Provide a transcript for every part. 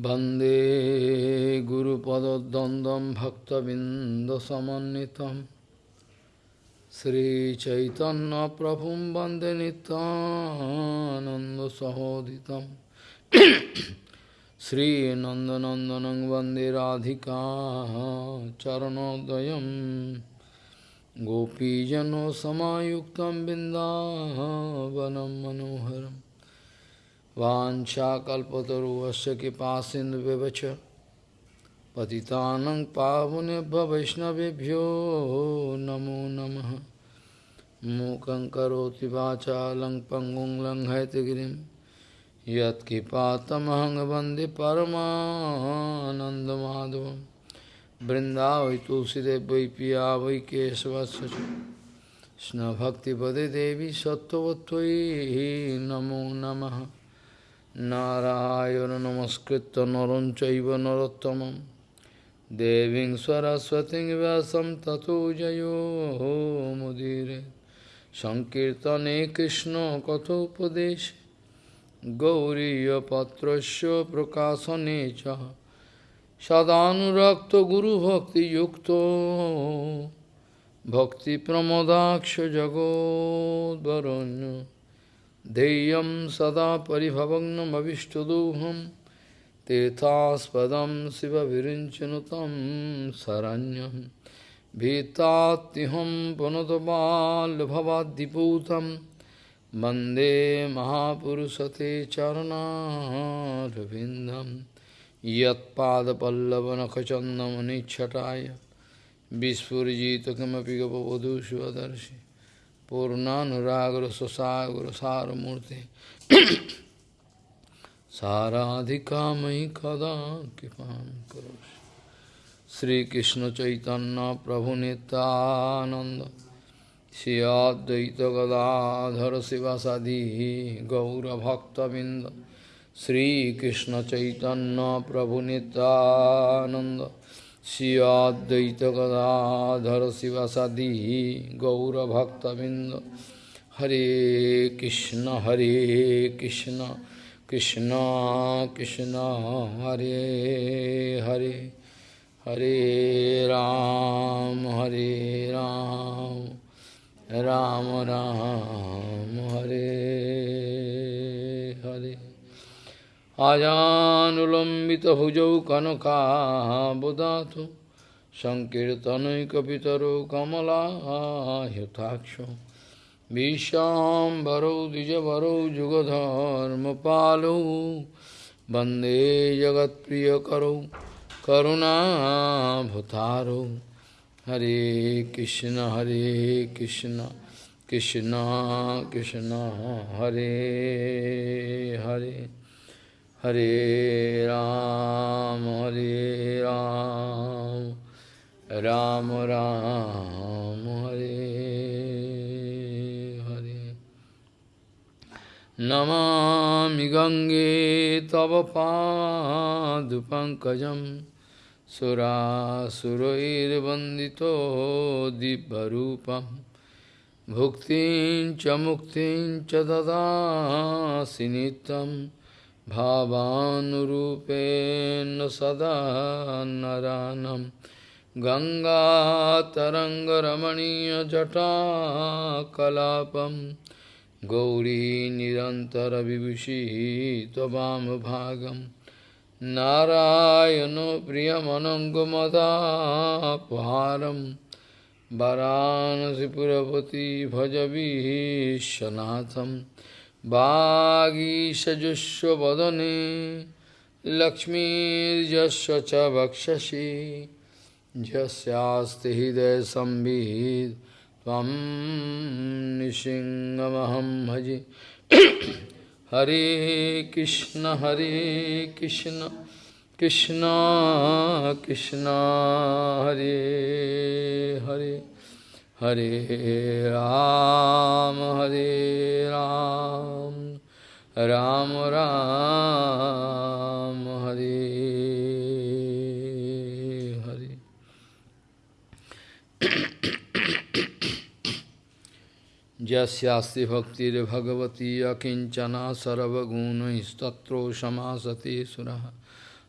Bande Guru Padadandam Bhaktabindasamanitam Sri Chaitanya Prabhum Bande Nitananda Sahoditam. Sri Nandanandanang Bande Radhika Charanodayam Gopijano Samayuktam Bindavanam Manoharam. वाछाकल्पतरुवश कृपा सिंधु व्यवच पतितानंग पावन वैष्णवभ्यो नमो नम। मूक करोति वाचा लंग पंगुं लंघयतगिरिं यत्कृपातमहं वंदे परमानन्दमाधवं। वृन्दावै तुलसीदेव वै पिया वै केशवत्स कृष्णभक्तिपदे देवी सत्वत्व नमो नमः नम। নারায়ণ নমস্কৃত নরম নরোত্তম দেবী সরস্বতী ব্যাসম ততো জয়োমুদীর সংকীর্তনে কৃষ্ণ কথোপদেশ। গৌরীপত্র প্রকাশনে চ। সদানুরক্ত গুরুভক্তিযুক্ত ভক্তিপ্রমদাক্ষ জগদ্বরণ্য ध्येयं सदा परिभवग्नमविष्टदोहं तीर्थास्पदं शिवविरिञ्चनु तं शरण्यं भीतात्युहं पुनतबाल्भवाद्दिपूतं वन्दे महापुरुषते चरणारविन्दं यत्पादपल्लवनखचन्दमनिच्छटाय विस्फुरिजित किमपि गपवधूष्वदर्शि पूर्णानुरागर सुसागर सारमूर्ति साराधिका मयि कदा कृपा करो श्रीकृष्ण चैतन्य प्रभु नित्यानंद श्रियाद्वैत गदाधर शिवासादि गौरभक्तबिंद श्रीकृष्ण चैतन्य प्रभु श्रीअद्वैत शिव सदी गौरभक्तबिंद हरे कृष्ण हरे कृष्ण कृष्ण कृष्ण हरे हरे हरे राम हरे राम राम राम हरे, हरे। आजानुलम्बितभुजौ कनकाबुदातु सङ्कीर्तनैकपितरो कमलाह्युताक्षो विश्वाम्बरौ द्विजवरौ जुगधर्मपालौ वंदे जगत्प्रियकरौ करुणाभुतारौ। हरे कृष्ण हरे कृष्ण कृष्ण कृष्ण, हरे Hare. Hare Ram, Hare Ram, Ram Ram, Hare Hare. Namami Gange Tava Padupankajam Sura Surair Vandito Dibbarupam Bhuktin Chamuktin Chadada Sinitam भावानुरूपेण सदा नरानं गङ्गातरङ्गरमणीयजटाकलापं गौरी निरन्तरविभूषी त्ववामभागं नारायणो प्रियमनङ्गमदापहारं वरानसिपुरपति भजवीशनाथम् वागीषजुष्वदने लक्ष्मीर्यस्य च हृदयसंवित् त्वं निसिंहमहं भजे। हरे कृष्ण हरे कृष्ण कृष्ण कृष्ण, हरे Hare. Hare Ram, Hare Ram, Ram Ram, Hare Hare. Jasyasti bhaktir bhagavati akinchana sarvaguna istatro samasati suraha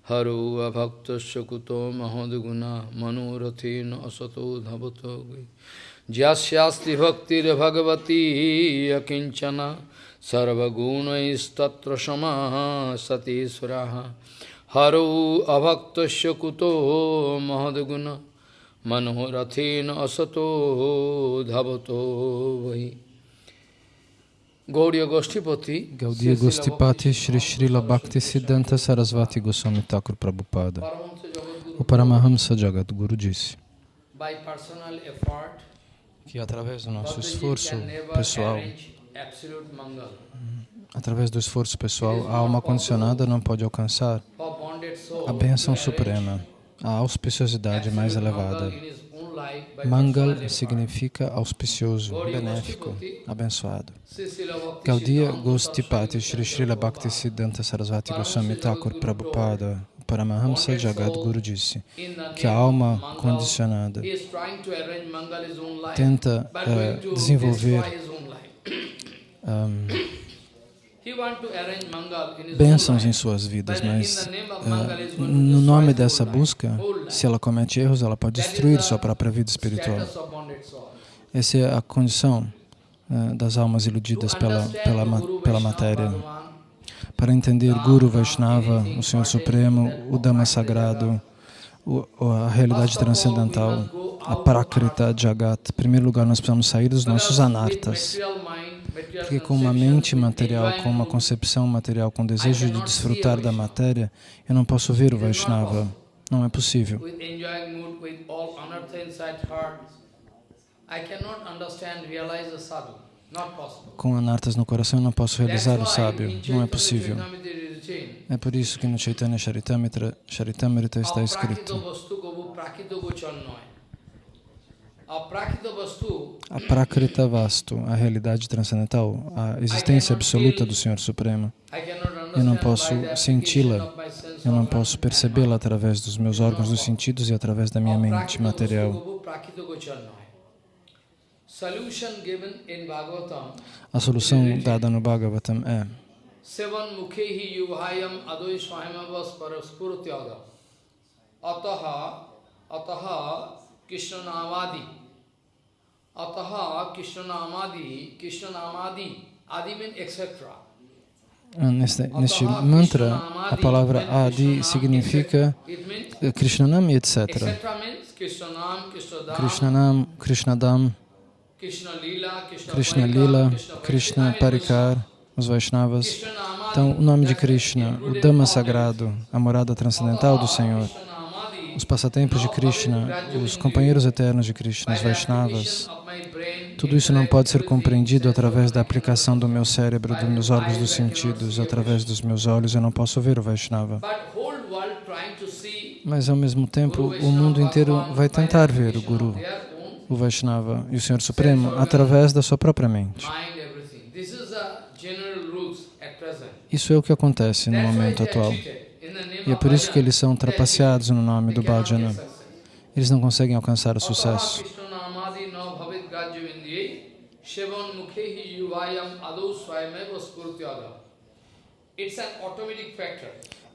हरो अभक्तस्य कुतो महद्गुणा मनोरथेन असतो धवतो যস্যাস্তি ভক্তির ভগবতী কিঞ্চনা সর্বগুণস্তত্র সমাসতীশ্বরা হরৌ অভক্ত কুতো মহদ্গুণ মনোরথেন অসতো ধাবতো বহি Gauriya Goshtipati, Gaudiya Goshtipati Shri Srila Bhakti Siddhanta Sarasvati Goswami Thakur Prabhupada. O Paramahamsa Jagat Guru disse: que através do nosso esforço pessoal, através do esforço pessoal, a alma condicionada não pode alcançar a bênção suprema, a auspiciosidade mais elevada. Mangal significa auspicioso, benéfico, abençoado. Gaudiya Gostipati Shri Srila Bhakti Siddhanta Sarasvati Goswami Thakur Prabhupada Paramahamsa Jagadguru disse que a alma condicionada tenta uh, desenvolver um, bênçãos em suas vidas, mas uh, no nome dessa busca, se ela comete erros, ela pode destruir sua própria vida espiritual. Essa é a condição uh, das almas iludidas pela, pela, pela matéria. Para entender Guru Vaishnava, o Senhor Supremo, o Dhamma Sagrado, a realidade transcendental, a Prakrita Jagat, em primeiro lugar nós precisamos sair dos nossos anartas. Porque com uma mente material, com uma concepção material, com desejo de desfrutar da matéria, eu não posso ver o Vaishnava. Não é possível. Com anartas no coração, não posso realizar o sábio. Não é possível. É por isso que no Chaitanya Charitamrita, Charitamrita está escrito a Prakrita Vastu, a realidade transcendental, a existência absoluta do Senhor Supremo. Eu não posso senti-la, eu não posso percebê-la através dos meus órgãos dos sentidos e através da minha mente material. A solução dada no Bhagavatam é Ataha Ataha Krishnamadi Ataha Krishnamadi Krishnamadi Adi etc. Neste, neste mantra, a palavra Adi significa Krishnanam e etc. Krishnanam, Krishnadam, Krishna Lila, Krishna Parikar, os Vaishnavas. Então, o nome de Krishna, o Dhamma sagrado, a morada transcendental do Senhor os passatempos de Krishna, os companheiros eternos de Krishna, os Vaishnavas, tudo isso não pode ser compreendido através da aplicação do meu cérebro, dos meus órgãos dos sentidos, através dos meus olhos, eu não posso ver o Vaishnava. Mas, ao mesmo tempo, o mundo inteiro vai tentar ver o Guru, o Vaishnava e o Senhor Supremo através da sua própria mente. Isso é o que acontece no momento atual. E é por isso que eles são trapaceados no nome do bhajana. Eles não conseguem alcançar o sucesso.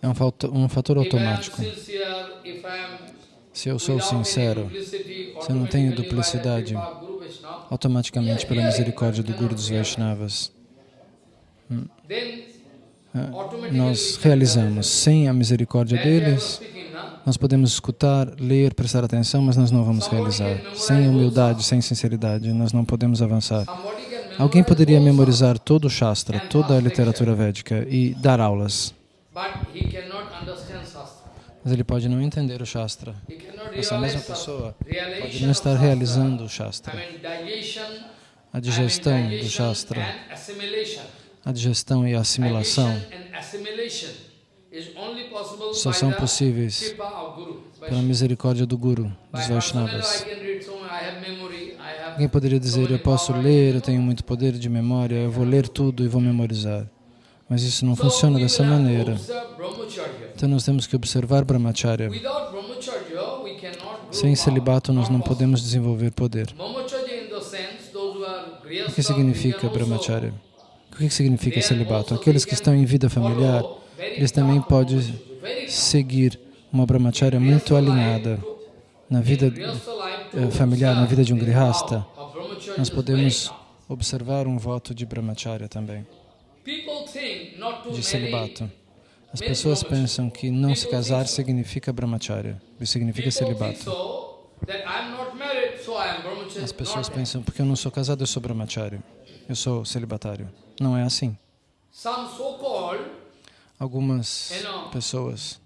É um fator, um fator automático. Se eu sou sincero, se eu não tenho duplicidade, automaticamente, pela misericórdia do Guru dos Vaishnavas, hum, nós realizamos. Sem a misericórdia deles, nós podemos escutar, ler, prestar atenção, mas nós não vamos realizar. Sem humildade, sem sinceridade, nós não podemos avançar. Alguém poderia memorizar todo o Shastra, toda a literatura védica e dar aulas. Mas ele pode não entender o Shastra. Essa mesma pessoa pode não estar realizando o Shastra. A digestão do Shastra a digestão e a assimilação só são possíveis pela misericórdia do Guru, dos Vaishnavas. Alguém poderia dizer, eu posso ler, eu tenho muito poder de memória, eu vou ler tudo e vou memorizar. Mas isso não funciona dessa maneira. Então nós temos que observar Brahmacharya. Sem celibato nós não podemos desenvolver poder. O que significa Brahmacharya? O que significa celibato? Aqueles que estão em vida familiar, eles também podem seguir uma brahmacharya muito alinhada na vida eh, familiar, na vida de um grihasta, nós podemos observar um voto de brahmacharya também, de celibato. As pessoas pensam que não se casar significa brahmacharya, significa celibato. As pessoas pensam, porque eu não sou casado, eu sou brahmacharya, eu sou celibatário. Não é assim. Algumas pessoas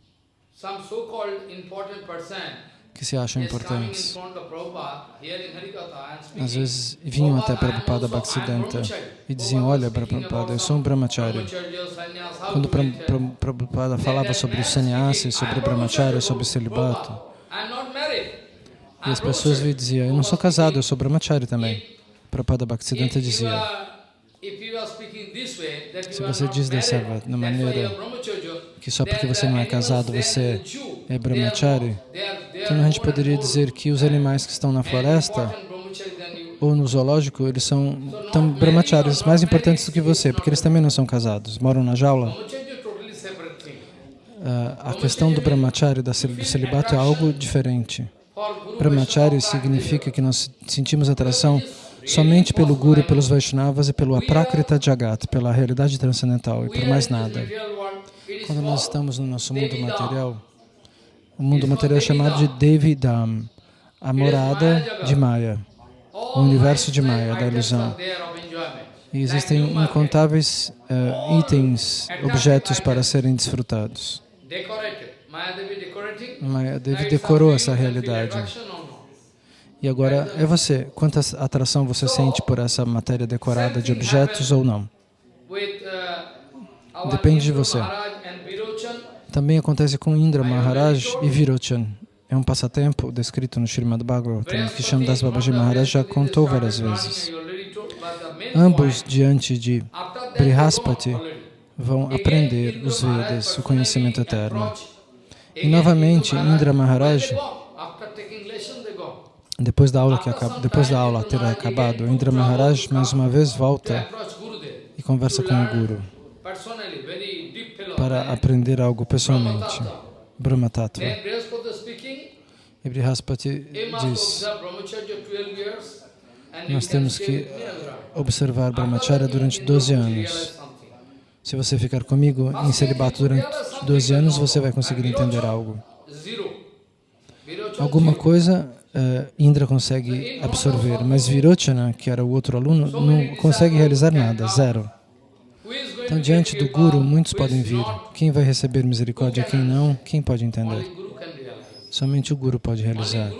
que se acham importantes. Às vezes vinham até Prabhupada Bhaktisiddhanta e diziam, olha Prabhupada, eu sou um brahmacharya. Quando Prabhupada falava sobre o sannyasi, sobre o brahmacharya, sobre o celibato, e as pessoas lhe diziam, eu não sou casado, eu sou brahmacharya também. Prabhupada Bhaktisiddhanta dizia, se você diz dessa maneira que só porque você não é casado você é brahmachari, então a gente poderia dizer que os animais que estão na floresta ou no zoológico, eles são tão brahmacharis mais importantes do que você, porque eles também não são casados, moram na jaula. Uh, a questão do brahmachari, do celibato, é algo diferente. Brahmachari significa que nós sentimos atração somente pelo Guru, pelos Vaishnavas e pelo Aprakrita Jagat, pela realidade transcendental e por mais nada. Quando nós estamos no nosso mundo material, o mundo material é chamado de Devidam, a morada de Maya, o universo de Maya, da ilusão. E existem incontáveis uh, itens, objetos para serem desfrutados. Maya Devi decorou essa realidade. E agora é você. Quanta atração você sente por essa matéria decorada de objetos ou não? Depende de você. Também acontece com Indra Maharaj e Virochan. É um passatempo descrito no Srimad Bhagavatam, que Shamdas Babaji Maharaj já contou várias vezes. Ambos, diante de Brihaspati, vão aprender os Vedas, o conhecimento eterno. E novamente, Indra Maharaj depois da aula que acaba, depois da aula ter acabado, Indra Maharaj mais uma vez volta e conversa com o Guru para aprender algo pessoalmente, Brahma Tattva. E Brihaspati diz, nós temos que observar Brahmacharya durante 12 anos. Se você ficar comigo em celibato durante 12 anos, você vai conseguir entender algo. Alguma coisa uh, Indra consegue absorver, mas Virochana, que era o outro aluno, não consegue realizar nada, zero. Então, diante do Guru, muitos podem vir. Quem vai receber misericórdia, quem não, quem pode entender? Somente o Guru pode realizar.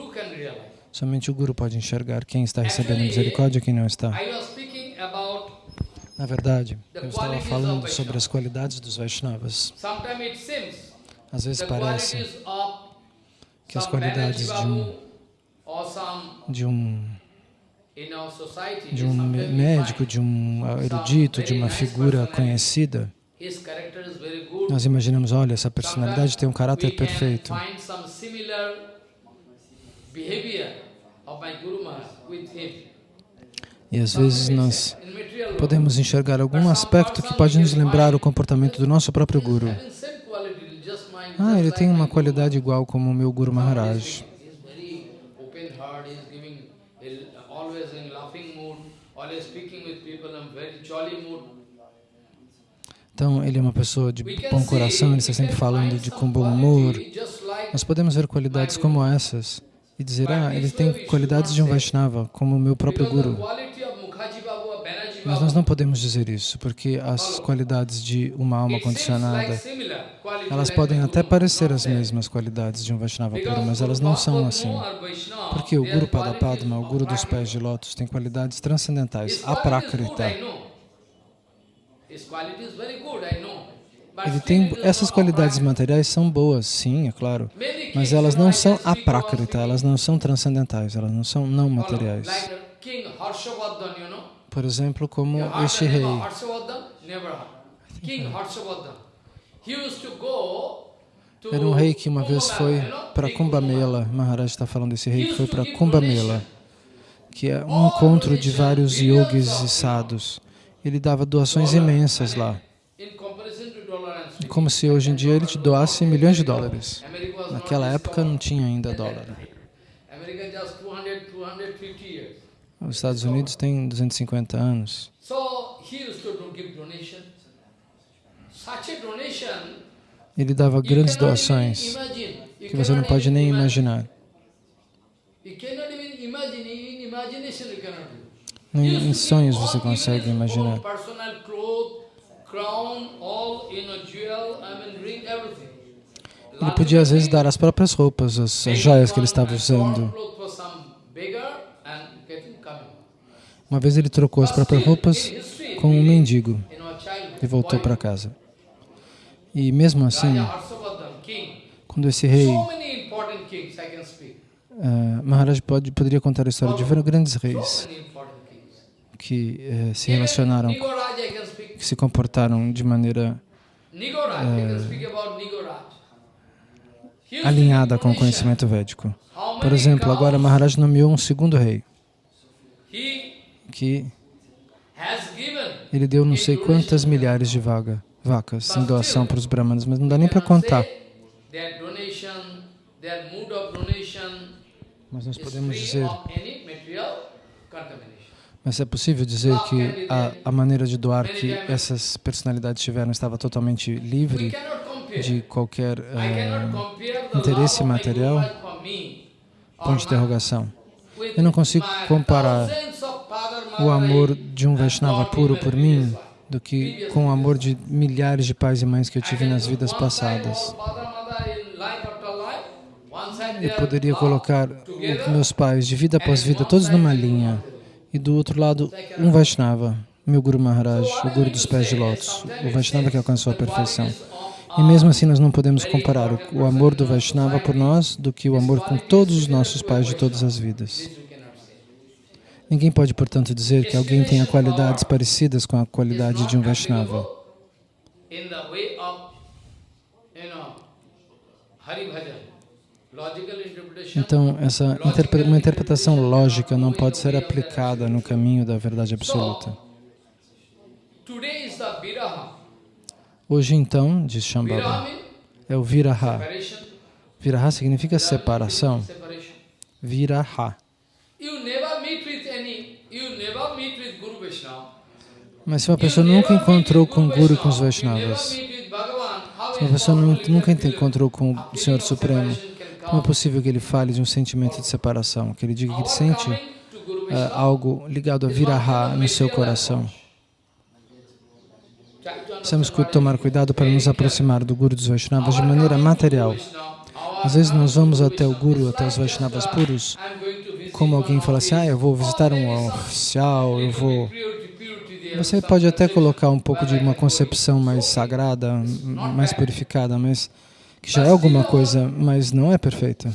Somente o Guru pode enxergar quem está recebendo misericórdia e quem não está. Na verdade, eu estava falando sobre as qualidades dos Vaishnavas. Às vezes parece que as qualidades de um de um de um médico, de um erudito, de uma figura conhecida, nós imaginamos, olha, essa personalidade tem um caráter perfeito. E às vezes nós podemos enxergar algum aspecto que pode nos lembrar o comportamento do nosso próprio Guru. Ah, ele tem uma qualidade igual como o meu Guru Maharaj. Então, ele é uma pessoa de bom coração, ele está sempre falando de com bom humor. Nós podemos ver qualidades como essas e dizer, ah, ele tem qualidades de um Vaishnava, como o meu próprio Guru. Mas nós não podemos dizer isso, porque as qualidades de uma alma condicionada, elas podem até parecer as mesmas qualidades de um Vaishnava puro, mas elas não são assim. Porque o Guru Padapadma, o Guru dos pés de lótus, tem qualidades transcendentais, aprakrita. Ele tem, essas qualidades materiais são boas, sim, é claro, mas elas não são aprakrita, elas não são transcendentais, elas não são não materiais. Por exemplo, como este rei. Era um rei que uma vez foi para Kumbh Mela, Maharaj está falando desse rei que foi para Kumbh Mela, que é um encontro de vários yogis e sadhus ele dava doações imensas lá. como se hoje em dia ele te doasse milhões de dólares. Naquela época não tinha ainda dólar. Os Estados Unidos têm 250 anos. Ele dava grandes doações que você não pode nem imaginar. Em sonhos você consegue imaginar. Ele podia às vezes dar as próprias roupas, as, as joias que ele estava usando. Uma vez ele trocou as próprias roupas com um mendigo e voltou para casa. E mesmo assim, quando esse rei, uh, Maharaj pode, poderia contar a história de vários grandes reis que uh, se relacionaram, que se comportaram de maneira uh, alinhada com o conhecimento védico. Por exemplo, agora Maharaj nomeou um segundo rei, que ele deu não sei quantas milhares de vaga, vacas em doação para os brahmanas, mas não dá nem para contar. Mas nós podemos dizer, mas é possível dizer que a, a maneira de doar que essas personalidades tiveram estava totalmente livre de qualquer uh, interesse material? Ponto de interrogação. Eu não consigo comparar o amor de um Vaishnava puro por mim do que com o amor de milhares de pais e mães que eu tive nas vidas passadas. Eu poderia colocar meus pais de vida após vida, todos numa linha, e do outro lado, um Vaishnava, meu Guru Maharaj, o Guru dos pés de lótus, o Vaishnava que alcançou a perfeição. E mesmo assim nós não podemos comparar o, amor do Vaishnava por nós do que o amor com todos os nossos pais de todas as vidas. Ninguém pode, portanto, dizer que alguém tenha qualidades parecidas com a qualidade de um Vaishnava. Então, essa interpre uma interpretação lógica não pode ser aplicada no caminho da verdade absoluta. Hoje, então, diz Shambhava, é o Viraha. Viraha significa separação. Viraha. Mas se uma pessoa nunca encontrou com o Guru e com os Vaishnavas, se uma pessoa nunca encontrou com o Senhor Supremo, como é possível que ele fale de um sentimento de separação, que ele diga que ele sente uh, algo ligado a viraha no seu coração? Que tomar cuidado para nos aproximar do Guru dos Vaishnavas de maneira material. Às vezes nós vamos até o Guru, até os Vaishnavas puros, como alguém fala assim, ah, eu vou visitar um oficial, eu vou você pode até colocar um pouco de uma concepção mais sagrada, mais purificada, mas que já é alguma coisa, mas não é perfeita.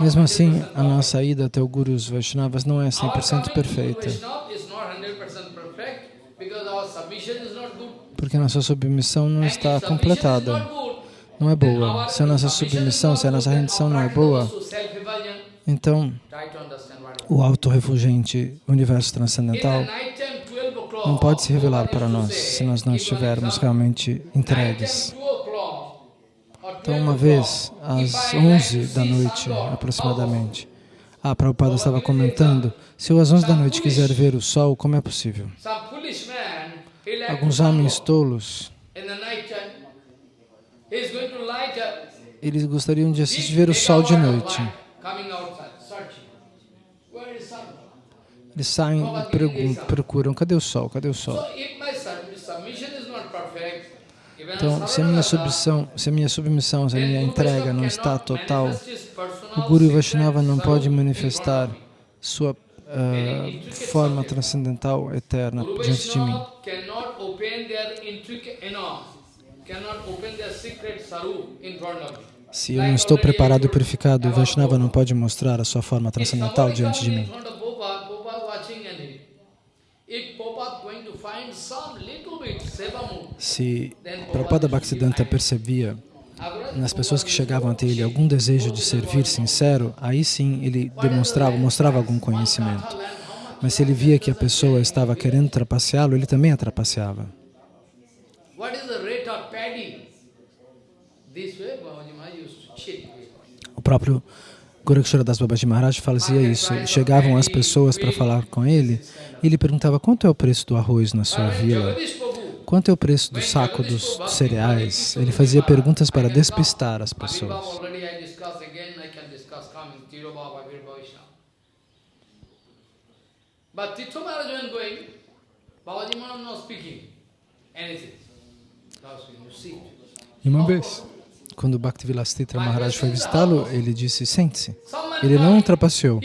Mesmo assim, a nossa ida até o Guru Vaishnavas não é 100% perfeita. Porque a nossa submissão não está completada, não é boa. Se a nossa submissão, se a nossa rendição não é boa, então o auto-refugente universo transcendental não pode se revelar para nós se nós não estivermos realmente entregues. Então, uma vez, às 11 da noite, aproximadamente, a Prabhupada estava comentando, se eu às 11 da noite quiser ver o sol, como é possível? Alguns homens tolos, eles gostariam de assistir ver o sol de noite. Eles saem e procuram, cadê o sol, cadê o sol? Então, se a minha submissão, se a minha submissão, se a minha entrega não está total, o Guru Vaishnava não pode manifestar sua uh, forma transcendental eterna diante de mim. Se eu não estou preparado e purificado, o Vaishnava não pode mostrar a sua forma transcendental diante de mim. Se Prabhupada Bhaktisiddhanta percebia nas pessoas que chegavam até ele algum desejo de servir sincero, aí sim ele demonstrava, mostrava algum conhecimento. Mas se ele via que a pessoa estava querendo trapaceá-lo, ele também a trapaceava. O próprio Gorakshara Das Babaji Maharaj fazia isso. Chegavam as pessoas para falar com ele e ele perguntava quanto é o preço do arroz na sua vila, quanto é o preço do saco dos cereais. Ele fazia perguntas para despistar as pessoas. E uma vez, quando Bhaktivilastitra Maharaj foi visitá-lo, ele disse, sente-se. Ele não trapaceou.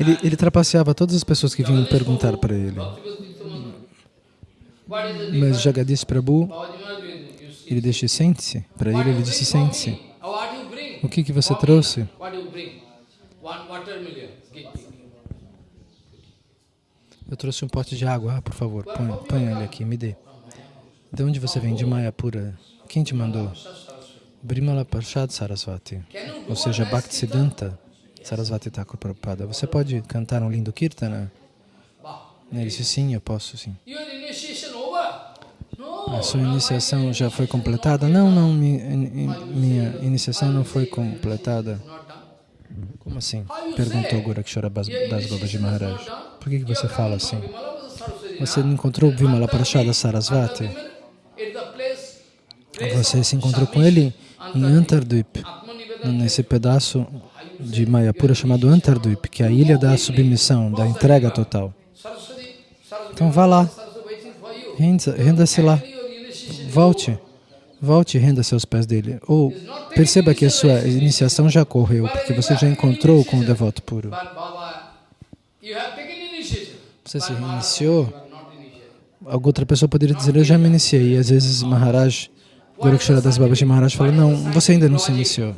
Ele, ele trapaceava todas as pessoas que vinham perguntar para ele. Mas Jagadish Prabhu, ele disse, sente-se. Para ele, ele disse, sente-se. O que, que você trouxe? Eu trouxe um pote de água. Ah, por favor, põe, põe ele aqui, me dê. De onde você vem? De Mayapura. Quem te mandou? Brimala Parshad Sarasvati. Ou seja, Bhaktisiddhanta Sarasvati Thakur Prabhupada. Você pode cantar um lindo kirtana? Ele disse, sim, eu posso, sim. A sua iniciação já foi completada? Não, não, minha, iniciação não foi completada. Como assim? Perguntou Gorakshara Das Babaji Maharaj. Por que, que você fala assim? Você encontrou Vimala Parashada Sarasvati? Você se encontrou com ele em Antardvip, nesse pedaço de Mayapura chamado Antardvip, que é a ilha da submissão, da entrega total. Então vá lá, renda-se lá, volte, volte e renda-se aos pés dele. Ou perceba que a sua iniciação já correu, porque você já encontrou com o devoto puro. Você se iniciou, alguma outra pessoa poderia dizer, eu já me iniciei, e às vezes Maharaj Gorakshara Das Babaji Maharaj fala, não, você ainda não se iniciou.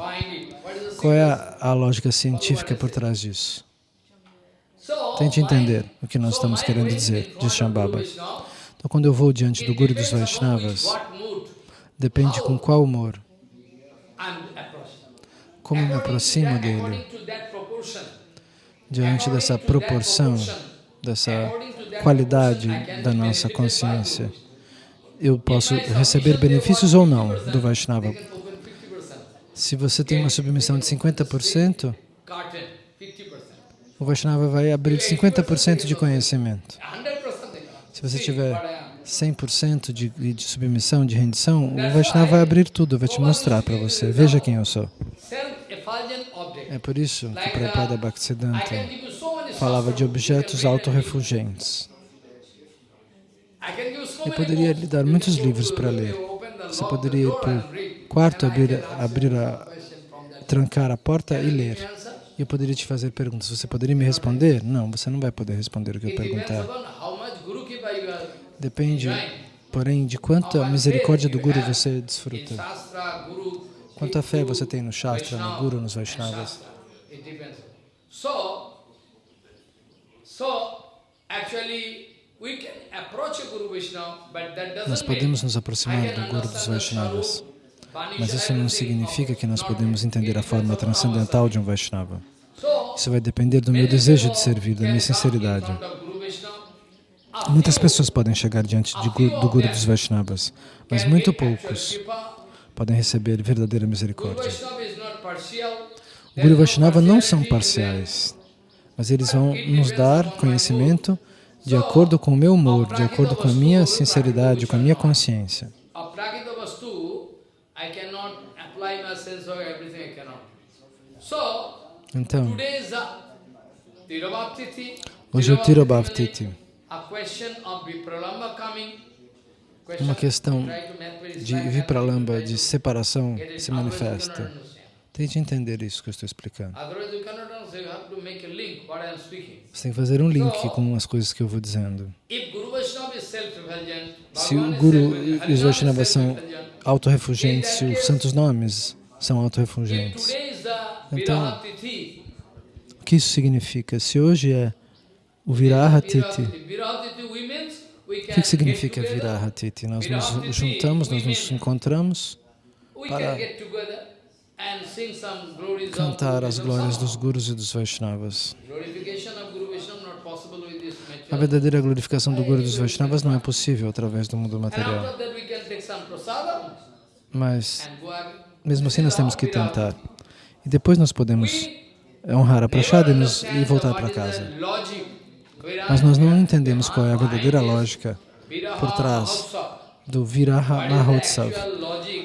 Qual é a, a lógica científica por trás disso? Tente entender o que nós estamos querendo dizer, diz Shambhava. Então, quando eu vou diante do Guru dos Vaishnavas, depende com qual humor, como me aproximo dele, diante dessa proporção, dessa qualidade da nossa consciência eu posso receber benefícios ou não do Vaishnava. Se você tem uma submissão de 50%, o Vaishnava vai abrir 50% de conhecimento. Se você tiver 100% de, de submissão, de rendição, o Vaishnava vai abrir tudo, vai te mostrar para você. Veja quem eu sou. É por isso que Prabhupada Bhaktisiddhanta falava de objetos autorrefugentes. Eu poderia lhe dar muitos livros para ler. Você poderia ir para o quarto, abrir, abrir a, trancar a porta e ler. E eu poderia te fazer perguntas. Você poderia me responder? Não, você não vai poder responder o que eu perguntar. Depende, porém, de quanta misericórdia do Guru você desfruta. Quanta fé você tem no Shastra, no Guru, nos Vaishnavas. Nós podemos nos aproximar do Guru dos Vaishnavas, mas isso não significa que nós podemos entender a forma transcendental de um Vaishnava. Isso vai depender do meu desejo de servir, da minha sinceridade. Muitas pessoas podem chegar diante de, do Guru dos Vaishnavas, mas muito poucos podem receber verdadeira misericórdia. O Guru Vaishnava não são parciais, mas eles vão nos dar conhecimento de acordo com o meu humor, de acordo com a minha sinceridade, com a minha consciência. Então, hoje é o Tirobhavtiti. Uma questão de Vipralamba, de separação, se manifesta. Tente entender isso que eu estou explicando. Você tem que fazer um link com as coisas que eu vou dizendo. Se o Guru e os Vaishnavas são autorrefugentes, se os santos nomes são autorrefugentes, então, o que isso significa? Se hoje é o Virahatiti, o que significa Virahatiti? Nós nos juntamos, nós nos encontramos para cantar as glórias dos Gurus e dos Vaishnavas. A verdadeira glorificação do Guru e dos Vaishnavas não é possível através do mundo material. Mas, mesmo assim, nós temos que tentar. E depois nós podemos honrar a prachada e, nos, e voltar para casa. Mas nós não entendemos qual é a verdadeira lógica por trás do Viraha Mahotsav,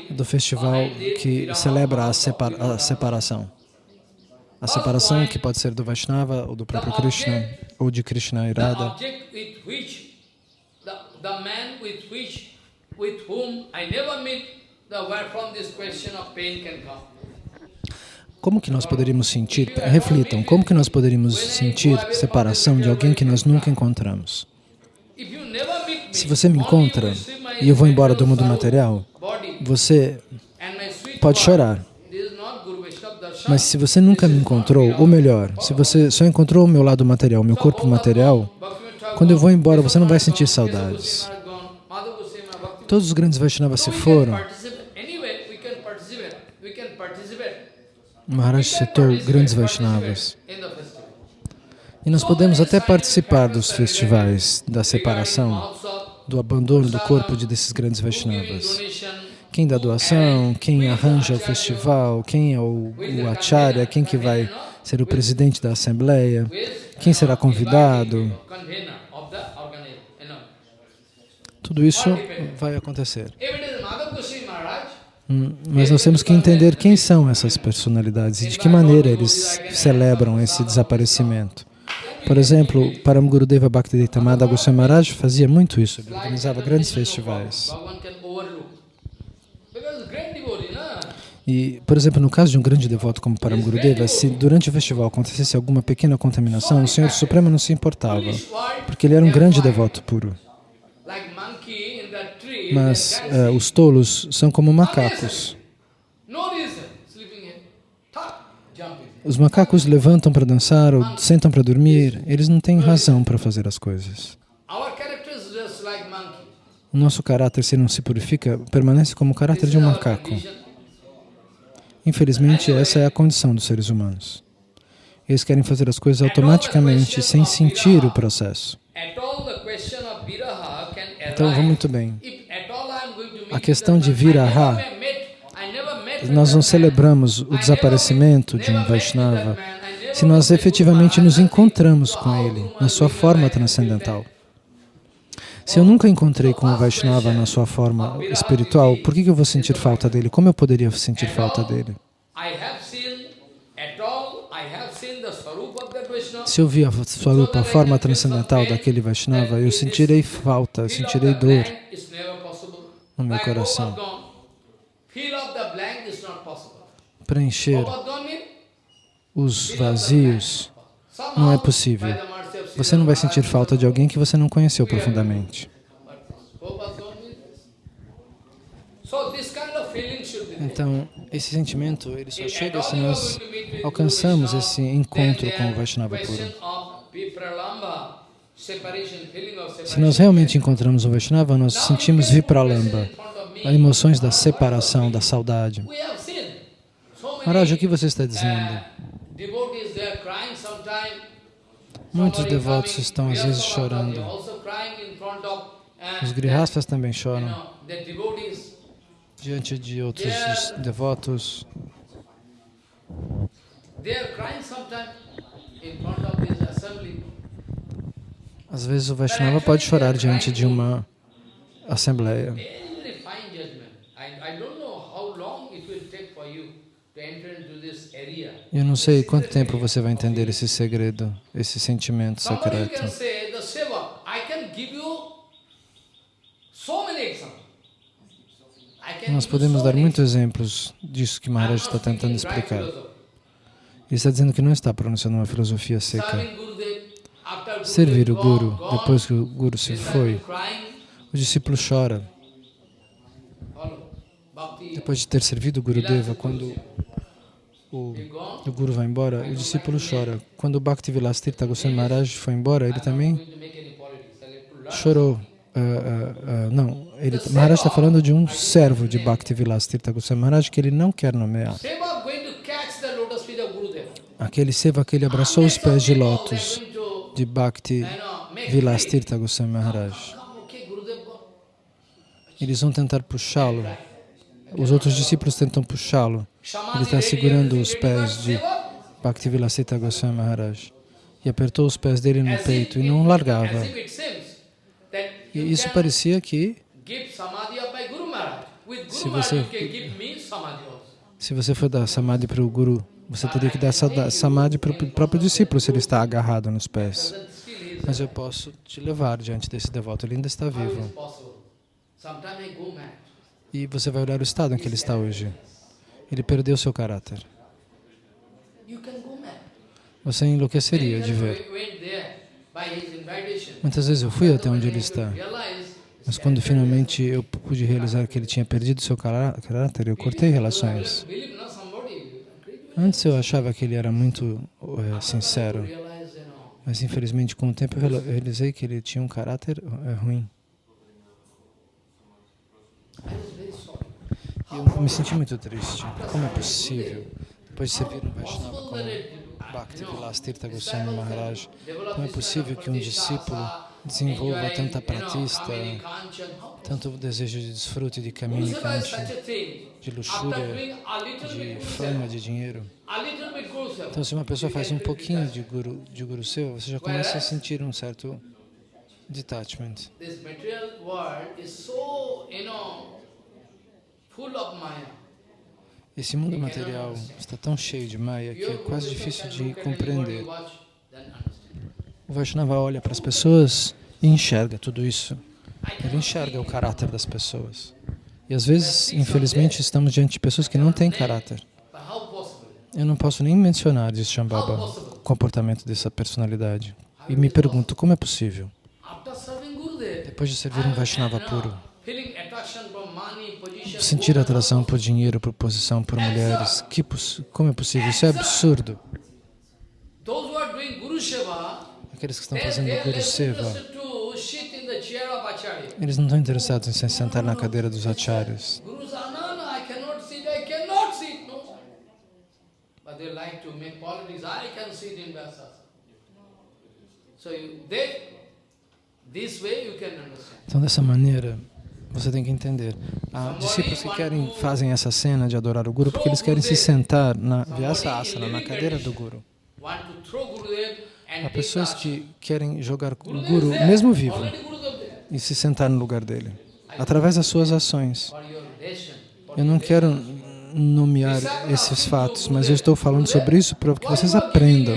do festival que celebra a, separa a separação. A separação que pode ser do Vaishnava ou do próprio Krishna, ou de Krishna e Radha. Como que nós poderíamos sentir, reflitam, como que nós poderíamos sentir separação de alguém que nós nunca encontramos? Se você me encontra e eu vou embora do mundo material, você pode chorar. Mas se você nunca me encontrou, ou melhor, se você só encontrou o meu lado material, meu corpo material, quando eu vou embora, você não vai sentir saudades. Todos os grandes Vaishnavas se foram. Maharaj citou grandes Vaishnavas. E nós podemos até participar dos festivais da separação, do abandono do corpo de desses grandes Vaishnavas. Quem dá doação, quem arranja o festival, quem é o, o acharya, quem que vai ser o presidente da assembleia, quem será convidado. Tudo isso vai acontecer. Hum, mas nós temos que entender quem são essas personalidades e de que maneira eles celebram esse desaparecimento. Por exemplo, Param Gurudeva Bhaktivedanta Madha Goswami Maharaj fazia muito isso, ele organizava grandes festivais. E, por exemplo, no caso de um grande devoto como Param Gurudeva, se durante o festival acontecesse alguma pequena contaminação, o Senhor Supremo não se importava, porque ele era um grande devoto puro. Mas uh, os tolos são como macacos. Os macacos levantam para dançar ou sentam para dormir, eles não têm razão para fazer as coisas. O nosso caráter, se não se purifica, permanece como o caráter de um macaco. Infelizmente, essa é a condição dos seres humanos. Eles querem fazer as coisas automaticamente, sem sentir o processo. Então, vamos muito bem. A questão de viraha, nós não celebramos o desaparecimento de um Vaishnava se nós efetivamente nos encontramos com ele, na sua forma transcendental. Se eu nunca encontrei com o Vaishnava na sua forma espiritual, por que eu vou sentir falta dele? Como eu poderia sentir falta dele? Se eu vi a Swarupa, a forma transcendental daquele Vaishnava, eu sentirei falta, eu sentirei dor no meu coração. Preencher os vazios não é possível. Você não vai sentir falta de alguém que você não conheceu profundamente. Então, esse sentimento, ele só chega se nós alcançamos esse encontro com o Vaishnava puro. Se nós realmente encontramos o Vaishnava, nós sentimos Vipralamba, as emoções da separação, da saudade. Maharaj, o que você está dizendo? Muitos devotos estão às vezes chorando. Os grihastas também choram diante de outros devotos. Às vezes o Vaishnava pode chorar diante de uma assembleia. Eu não sei quanto tempo você vai entender esse segredo, esse sentimento secreto. Nós podemos dar muitos exemplos disso que Maharaj está tentando explicar. Ele está dizendo que não está pronunciando uma filosofia seca. Servir o Guru, depois que o Guru se foi, o discípulo chora. Depois de ter servido o Gurudeva, quando o, o Guru vai embora, o discípulo chora. Quando o Bhakti Vilastirtha Goswami Maharaj foi embora, ele também chorou. Uh, uh, uh, não, ele, Maharaj está falando de um servo de Bhakti Vilastirtha Goswami Maharaj que ele não quer nomear. Aquele seva que ele abraçou os pés de lótus de Bhakti Vilastirtha Goswami Maharaj. Eles vão tentar puxá-lo Os outros discípulos tentam puxá-lo. Ele está segurando os pés de Bhaktivilasita Goswami Maharaj e apertou os pés dele no peito e não largava. E isso parecia que se você, se você for dar samadhi para o Guru, você teria que dar samadhi para o próprio discípulo se ele está agarrado nos pés. Mas eu posso te levar diante desse devoto, ele ainda está vivo. E você vai olhar o estado em que ele está hoje. Ele perdeu seu caráter. Você enlouqueceria de ver. Muitas vezes eu fui até onde ele está. Mas quando finalmente eu pude realizar que ele tinha perdido seu caráter, eu cortei relações. Antes eu achava que ele era muito é, sincero, mas infelizmente com o tempo eu realizei que ele tinha um caráter é, ruim. E eu me senti muito triste. Como é possível, depois de servir um Vaishnava como Bhakti Vilas Tirtha Goswami Maharaj, como é possível que um discípulo desenvolva tanta pratista, tanto desejo de desfrute de caminho de luxúria, de fama, de dinheiro. Então, se uma pessoa faz um pouquinho de guru, de guru seu, você já começa a sentir um certo detachment. Esse mundo material está tão cheio de Maya que é quase difícil de compreender. O Vaishnava olha para as pessoas e enxerga tudo isso. Ele enxerga o caráter das pessoas. E às vezes, infelizmente, estamos diante de pessoas que não têm caráter. Eu não posso nem mencionar, diz Shambhava, o comportamento dessa personalidade. E me pergunto, como é possível? Depois de servir um Vaishnava puro, sentir atração por dinheiro, por posição, por mulheres, que, como é possível? Isso é absurdo aqueles que estão fazendo Guru Seva, eles não estão interessados em se sentar na cadeira dos acharyas. Então, dessa maneira, você tem que entender. Há discípulos que querem, fazem essa cena de adorar o Guru porque eles querem se sentar na Vyasa Asana, na cadeira do Guru. Há pessoas que querem jogar o Guru, mesmo vivo, e se sentar no lugar dele, através das suas ações. Eu não quero nomear esses fatos, mas eu estou falando sobre isso para que vocês aprendam.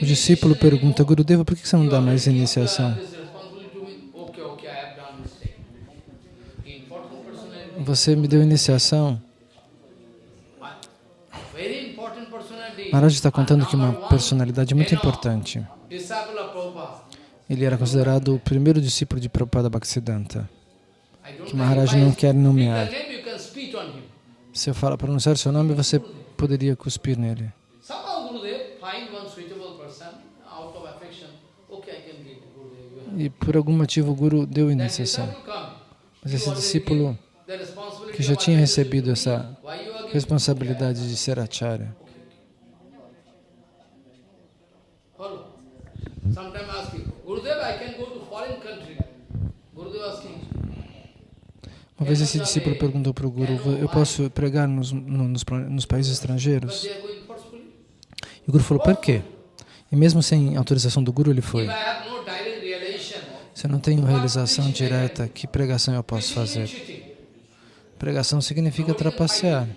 O discípulo pergunta, Gurudeva, por que você não dá mais iniciação? Você me deu iniciação Maharaj está contando que uma personalidade muito importante. Ele era considerado o primeiro discípulo de Prabhupada Bhaktisiddhanta, que Maharaj não quer nomear. Se eu falar pronunciar seu nome, você poderia cuspir nele. E por algum motivo o Guru deu iniciação. Mas esse discípulo que já tinha recebido essa responsabilidade de ser acharya, Uma vez esse discípulo perguntou para o Guru, eu posso pregar nos, nos, nos países estrangeiros? E o Guru falou, por quê? E mesmo sem autorização do Guru, ele foi. Se eu não tenho realização direta, que pregação eu posso fazer? Pregação significa trapacear.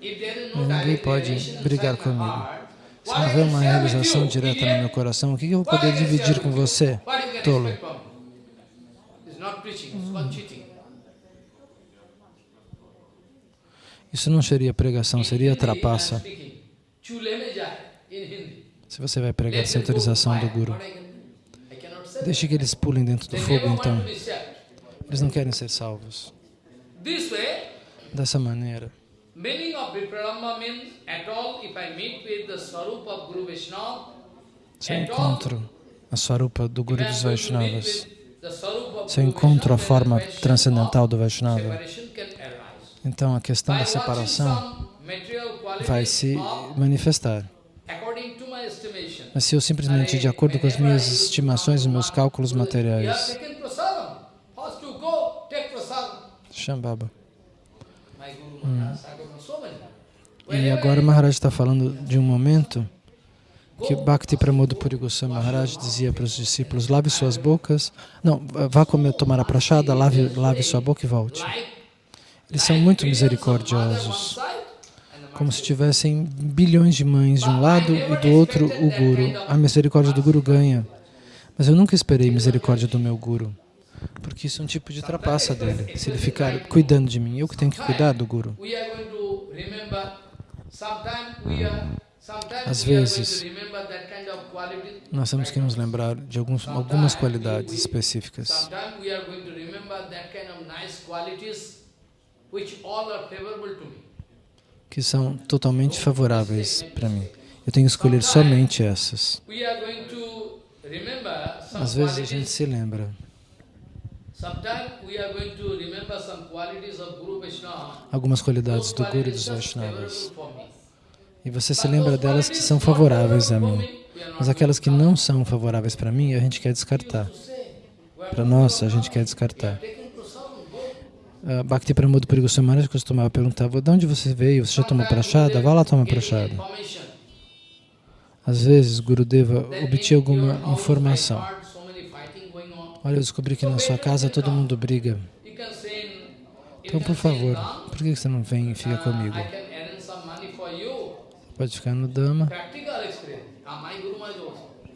Ninguém pode brigar comigo. Se não houver uma realização direta no meu coração, o que eu vou poder dividir com você, tolo? Isso não seria pregação, seria trapaça. Se você vai pregar sem autorização do Guru, deixe que eles pulem dentro do fogo, então. Eles não querem ser salvos. Dessa maneira, Meaning of Vipralamba means at all if I meet with the of Guru Vaishnava, se eu encontro a Swarupa do Guru dos Vaishnavas, se eu encontro a forma transcendental do Vaishnava, então a questão da separação vai se manifestar. Mas se eu simplesmente, de acordo com as minhas estimações e meus cálculos materiais, Shambhava. Hum. E agora Maharaj está falando de um momento que Bhakti Pramod Goswami Maharaj dizia para os discípulos, lave suas bocas, não, vá comer, tomar a prachada, lave, lave sua boca e volte. Eles são muito misericordiosos, como se tivessem bilhões de mães de um lado e do outro o Guru. A misericórdia do Guru ganha. Mas eu nunca esperei misericórdia do meu Guru, porque isso é um tipo de trapaça dele. Se ele ficar cuidando de mim, eu que tenho que cuidar do Guru. Às vezes, nós temos que nos lembrar de alguns, algumas qualidades específicas. Que são totalmente favoráveis para mim. Eu tenho que escolher somente essas. Às vezes a gente se lembra. Algumas qualidades do Guru e dos Vaishnavas. E você se lembra delas que são favoráveis a mim. Mas aquelas que não são favoráveis para mim, a gente quer descartar. Para nós, a gente quer descartar. Uh, Bhakti Pramod Puri Goswami costumava perguntar, de onde você veio? Você já tomou prachada? Vá lá tomar prachada. Às vezes, Gurudeva obtinha alguma informação. Olha, eu descobri que na sua casa todo mundo briga. Então, por favor, por que você não vem e fica comigo? Pode ficar no Dama.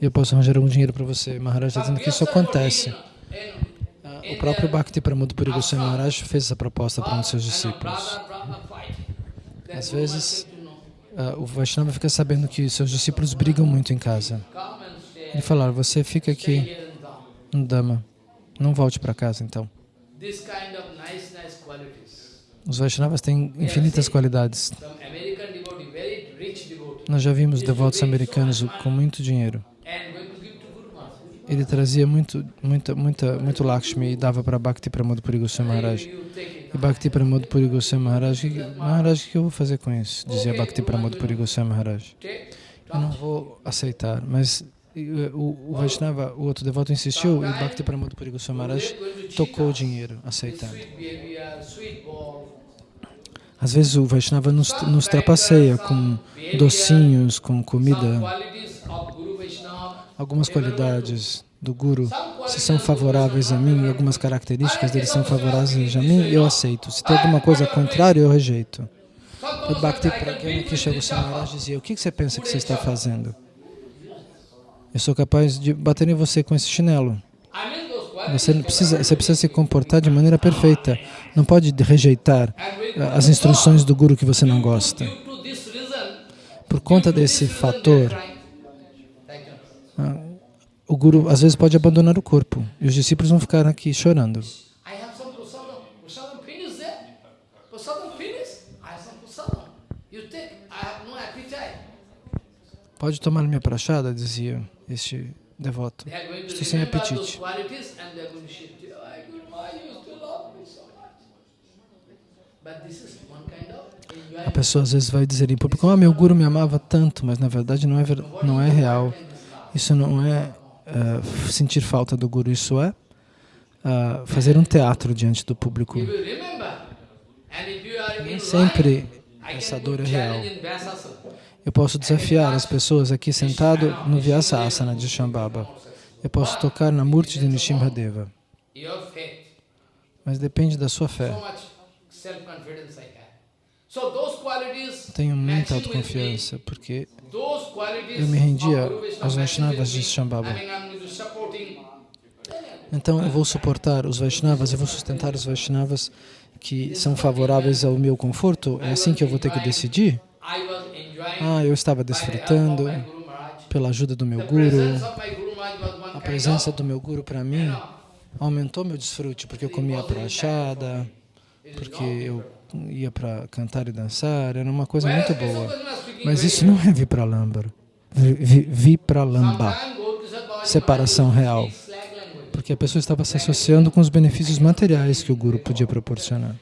E eu posso arranjar algum dinheiro para você. Maharaj está dizendo que isso acontece. Ah, o próprio Bhakti Pramod Puri Goswami Maharaj fez essa proposta para um dos seus discípulos. Às vezes, uh, o Vaishnava fica sabendo que seus discípulos brigam muito em casa. Ele fala, você fica aqui no Dama, não volte para casa então. Os Vaishnavas têm infinitas qualidades. Nós já vimos devotos americanos com muito dinheiro. Ele trazia muito, muita, muita, muito Lakshmi e dava para Bhakti Pramod Puri Goswami Maharaj. E Bhakti Pramod Puri Goswami Maharaj, Maharaj, o que eu vou fazer com isso? Dizia Bhakti Pramod Puri Goswami Maharaj. Eu não vou aceitar, mas o, o Vaishnava, o outro devoto insistiu e Bhakti Pramod Puri Goswami Maharaj tocou o dinheiro, aceitando. Às vezes o Vaishnava nos, nos trapaceia com docinhos, com comida. Algumas qualidades do Guru, se são favoráveis a mim, algumas características dele são favoráveis a mim, eu aceito. Se tem alguma coisa contrária, eu rejeito. O Bhakti Pragyana Kishore Maharaj dizia, o que você pensa que você está fazendo? Eu sou capaz de bater em você com esse chinelo. Você precisa, você precisa se comportar de maneira perfeita. Não pode rejeitar eh, as instruções do Guru que você não gosta. Por conta desse fator, ah, o Guru às vezes pode abandonar o corpo e os discípulos vão ficar aqui chorando. Pode tomar minha prachada, dizia este devoto. Estou sem apetite. A pessoa às vezes vai dizer em público, oh, meu guru me amava tanto, mas na verdade não é, não é real. Isso não é uh, sentir falta do guru, isso é uh, fazer um teatro diante do público. Nem sempre essa dor é real. Eu posso desafiar as pessoas aqui sentado no Vyasa Asana de Shambhava. Eu posso tocar na Murti de Nishimhadeva. Mas depende da sua fé. Tenho muita autoconfiança, porque eu me rendia aos Vaishnavas de Shambhava. Então eu vou suportar os Vaishnavas, eu vou sustentar os Vaishnavas que são favoráveis ao meu conforto? É assim que eu vou ter que decidir? Ah, eu estava desfrutando pela ajuda do meu Guru. A presença do meu Guru para mim aumentou meu desfrute, porque eu comia prachada, porque eu ia para cantar e dançar, era uma coisa muito boa. Mas isso não é Vipralamba. Vipralamba, separação real. Porque a pessoa estava se associando com os benefícios materiais que o Guru podia proporcionar.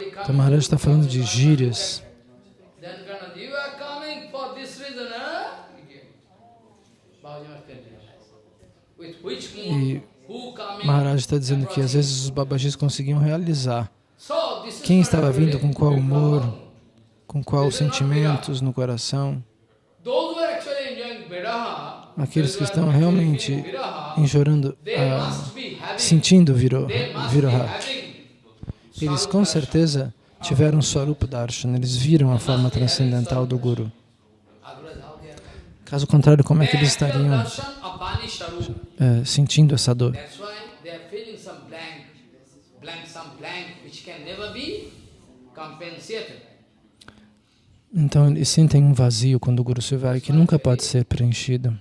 Então Maharaj está falando de gírias. E Maharaj está dizendo que às vezes os babajis conseguiam realizar quem estava vindo com qual humor, com quais sentimentos no coração. Aqueles que estão realmente enjorando, ah, sentindo viro, viroha, eles com certeza tiveram Swarupa Darshan, eles viram a forma transcendental do Guru. Caso contrário, como é que eles estariam é, sentindo essa dor? Então eles sentem um vazio quando o Guru se vai que nunca pode ser preenchido.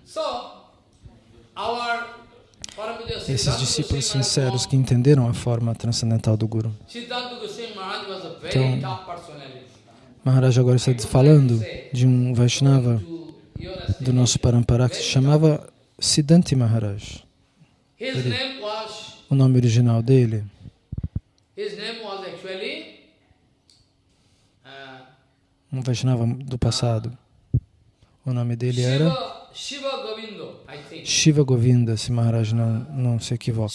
Esses discípulos sinceros que entenderam a forma transcendental do Guru. Então, Maharaj agora está falando de um Vaishnava do nosso Parampara que se chamava Siddhanti Maharaj. Ele, o nome original dele um Vaishnava do passado. O nome dele era Shiva Govinda, se Maharaj não, não se equivoca.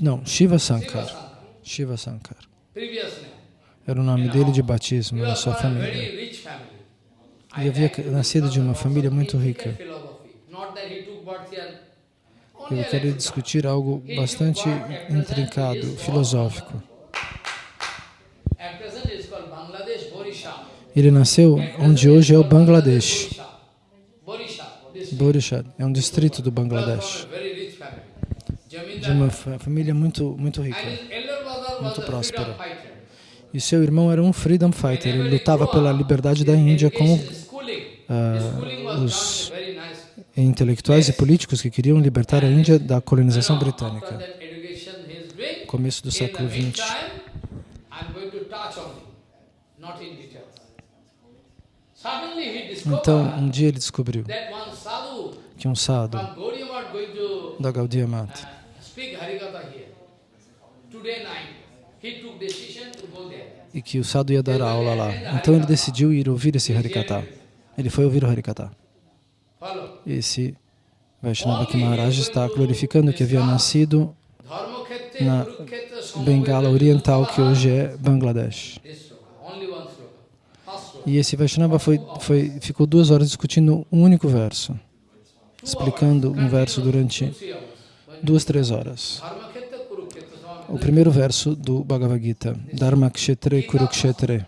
Não, Shiva Sankar. Shiva Sankar. Era o nome dele de batismo na sua família. Ele havia nascido de uma família muito rica. Eu quero discutir algo bastante intrincado, filosófico. Ele nasceu onde hoje é o Bangladesh. Borishad é um distrito do Bangladesh, de uma família muito, muito rica, muito próspera. E seu irmão era um freedom fighter, ele lutava pela liberdade da Índia com uh, os intelectuais e políticos que queriam libertar a Índia da colonização britânica. Começo do século XX. Então, um dia ele descobriu que um sadhu da Gaudiya Mata e que o sadhu ia dar aula lá. Então ele decidiu ir ouvir esse Harikata. Ele foi ouvir o Harikata. Esse Vaishnava que Maharaj está glorificando que havia nascido na Bengala Oriental, que hoje é Bangladesh. E esse Vaishnava foi, foi, ficou duas horas discutindo um único verso, explicando um verso durante duas, três horas. O primeiro verso do Bhagavad Gita, Dharma Kshetre Kurukshetre.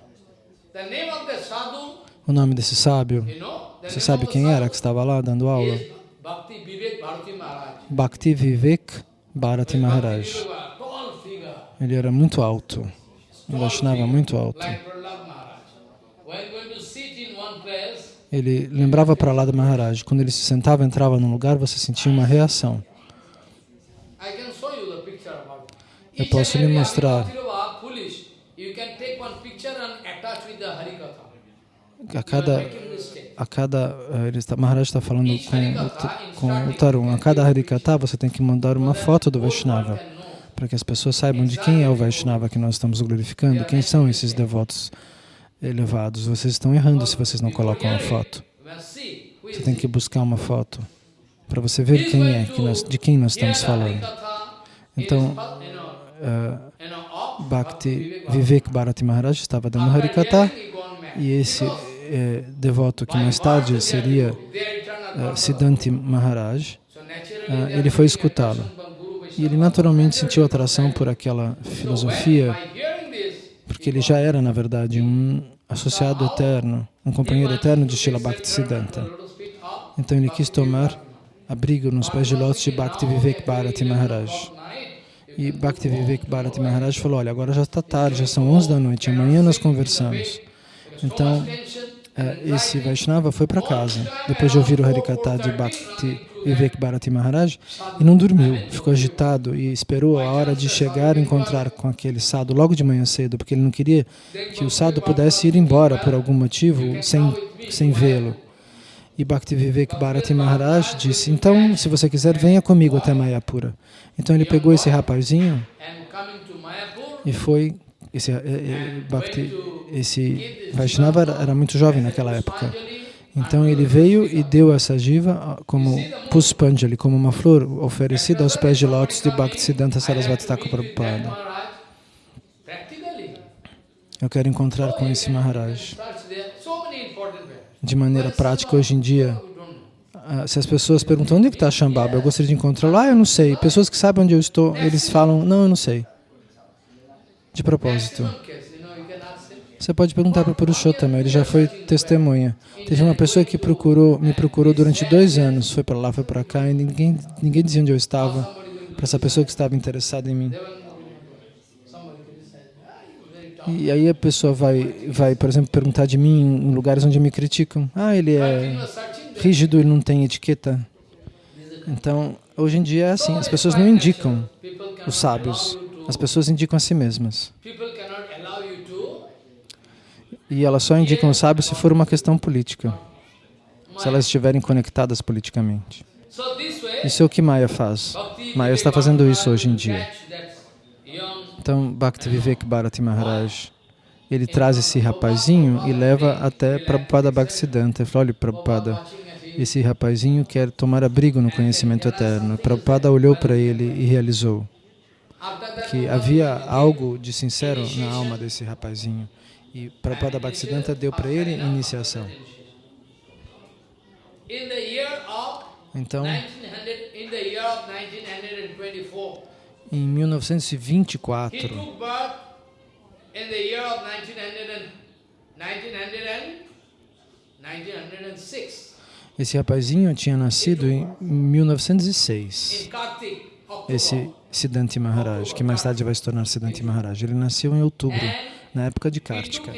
O nome desse sábio, você sabe quem era que estava lá dando aula? Bhakti Vivek Bharati Maharaj. Ele era muito alto, um Vaishnava muito alto. Ele lembrava para lá da Maharaj, quando ele se sentava, entrava num lugar, você sentia uma reação. Eu posso lhe mostrar. A cada, a cada, eh, ele está, Maharaj está falando com, com o Tarun, a cada Harikata você tem que mandar uma foto do Vaishnava, para que as pessoas saibam de quem é o Vaishnava que nós estamos glorificando, quem são esses devotos elevados. Vocês estão errando se vocês não colocam a foto. Você tem que buscar uma foto para você ver quem é, que nós, de quem nós estamos falando. Então, uh, Bhakti Vivek Bharati Maharaj estava dando Harikata e esse eh, devoto que mais tarde seria uh, Siddhanti Maharaj, uh, ele foi escutá-lo. E ele naturalmente sentiu atração por aquela filosofia porque ele já era, na verdade, um associado eterno, um companheiro eterno de Srila Bhaktisiddhanta. Então ele quis tomar abrigo nos pés de lótus de Bhakti Vivek Bharati Maharaj. E Bhakti Vivek Bharati Maharaj falou, olha, agora já está tarde, já são 11 da noite, amanhã nós conversamos. Então, esse Vaishnava foi para casa, depois de ouvir o Harikata de Bhakti Vivek Bharati Maharaj, e não dormiu, ficou agitado e esperou a hora de chegar e encontrar com aquele sadhu logo de manhã cedo, porque ele não queria que o sadhu pudesse ir embora por algum motivo sem, sem vê-lo. E Bhakti Vivek Bharati Maharaj disse, então, se você quiser, venha comigo até Mayapura. Então ele pegou esse rapazinho e foi esse, eh, eh, Bhakti, esse Vaishnava era muito jovem naquela época. Então ele veio e deu essa jiva como Puspanjali, como uma flor oferecida aos pés de lótus de Bhaktisiddhanta Sarasvati Thakur Prabhupada. Eu quero encontrar com esse Maharaj. De maneira prática, hoje em dia, se as pessoas perguntam onde está Shambhava, eu gostaria de encontrá-lo. Ah, eu não sei. Pessoas que sabem onde eu estou, eles falam, não, eu não sei. De propósito. Você pode perguntar para o Purushottam, ele já foi testemunha. Teve uma pessoa que procurou, me procurou durante dois anos, foi para lá, foi para cá, e ninguém, ninguém dizia onde eu estava, para essa pessoa que estava interessada em mim. E aí a pessoa vai, vai, por exemplo, perguntar de mim em lugares onde me criticam. Ah, ele é rígido, ele não tem etiqueta. Então, hoje em dia é assim, as pessoas não indicam os sábios, as pessoas indicam a si mesmas. E elas só indicam o sábio se for uma questão política, se elas estiverem conectadas politicamente. Isso é o que Maya faz. Maya está fazendo isso hoje em dia. Então, Bhakti Vivek Bharati Maharaj, ele traz esse rapazinho e leva até Prabhupada Bhaktisiddhanta. Ele fala, olha, Prabhupada, esse rapazinho quer tomar abrigo no conhecimento eterno. Prabhupada olhou para ele e realizou que havia algo de sincero na alma desse rapazinho. E Prabhupada Bhaktisiddhanta deu para ele iniciação. Então, em 1924, esse rapazinho tinha nascido em 1906. Esse Siddhanti Maharaj, que mais tarde vai se tornar Siddhanti Maharaj. Ele nasceu em outubro na época de Kartika.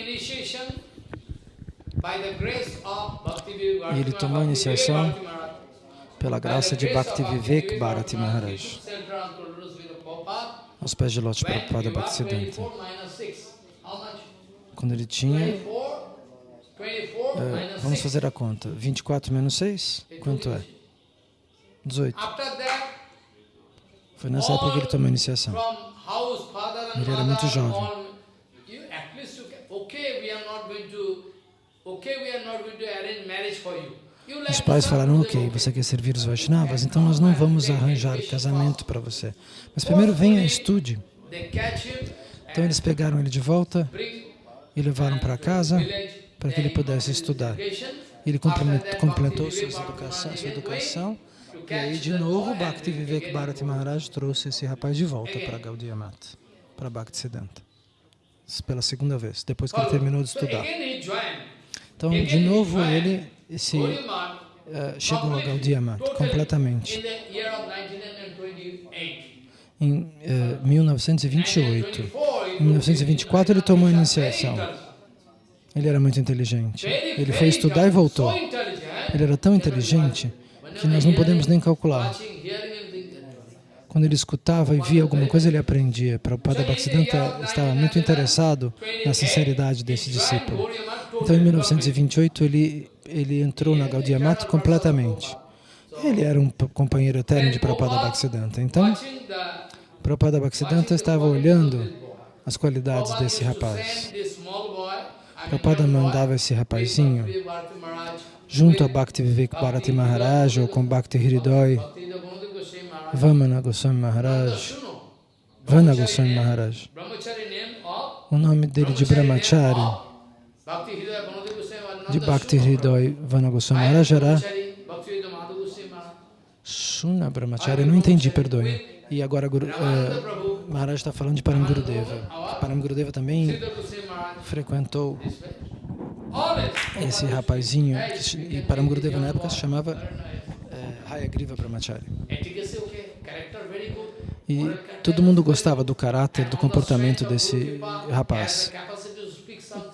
E ele tomou iniciação pela graça de Bhakti Vivek Bharati Maharaj, aos pés de Lótus Prabhupada Bhaktisiddhanta. Quando ele tinha... É, vamos fazer a conta. 24 menos 6? Quanto é? 18. Foi nessa época que ele tomou iniciação. Ele era muito jovem. Os pais falaram, ok, você quer servir os Vaishnavas, então nós não vamos arranjar casamento para você. Mas primeiro venha e estude. Então eles pegaram ele de volta e levaram para casa para que ele pudesse estudar. Ele completou sua educação, sua educação e aí de novo Bhakti Vivek Bharati Maharaj trouxe esse rapaz de volta para Gaudiya Mata, para Bhakti Siddhanta, pela segunda vez, depois que ele terminou de estudar. Então, de novo, ele se, uh, chegou a Gaudiya Mata completamente. Em uh, 1928. Em 1924, ele tomou a iniciação. Ele era muito inteligente. Ele foi estudar e voltou. Ele era tão inteligente que nós não podemos nem calcular. Quando ele escutava e via alguma coisa, ele aprendia. Prabhupada Bhaktisiddhanta estava muito interessado na sinceridade desse discípulo. Então, em 1928, ele, ele entrou na Gaudiya Mata completamente. Ele era um companheiro eterno de Prabhupada Bhaktisiddhanta. Então, Prabhupada Bhaktisiddhanta estava olhando as qualidades desse rapaz. Prabhupada mandava esse rapazinho junto a Bhakti Vivek Bharati Maharaj ou com Bhakti Hridoi, Vamana Goswami Maharaj, Vana Goswami Maharaj. O nome dele de Brahmachari, de Bhakti Hridoi Vana Goswami Maharaj era Shuna Brahmachari, não entendi, perdoe. E agora uh, Maharaj está falando de Param Gurudeva. Param Gurudeva também frequentou esse rapazinho, que, e Param Gurudeva na época se chamava uh, Hayagriva Brahmachari. E todo mundo gostava do caráter, do comportamento desse rapaz.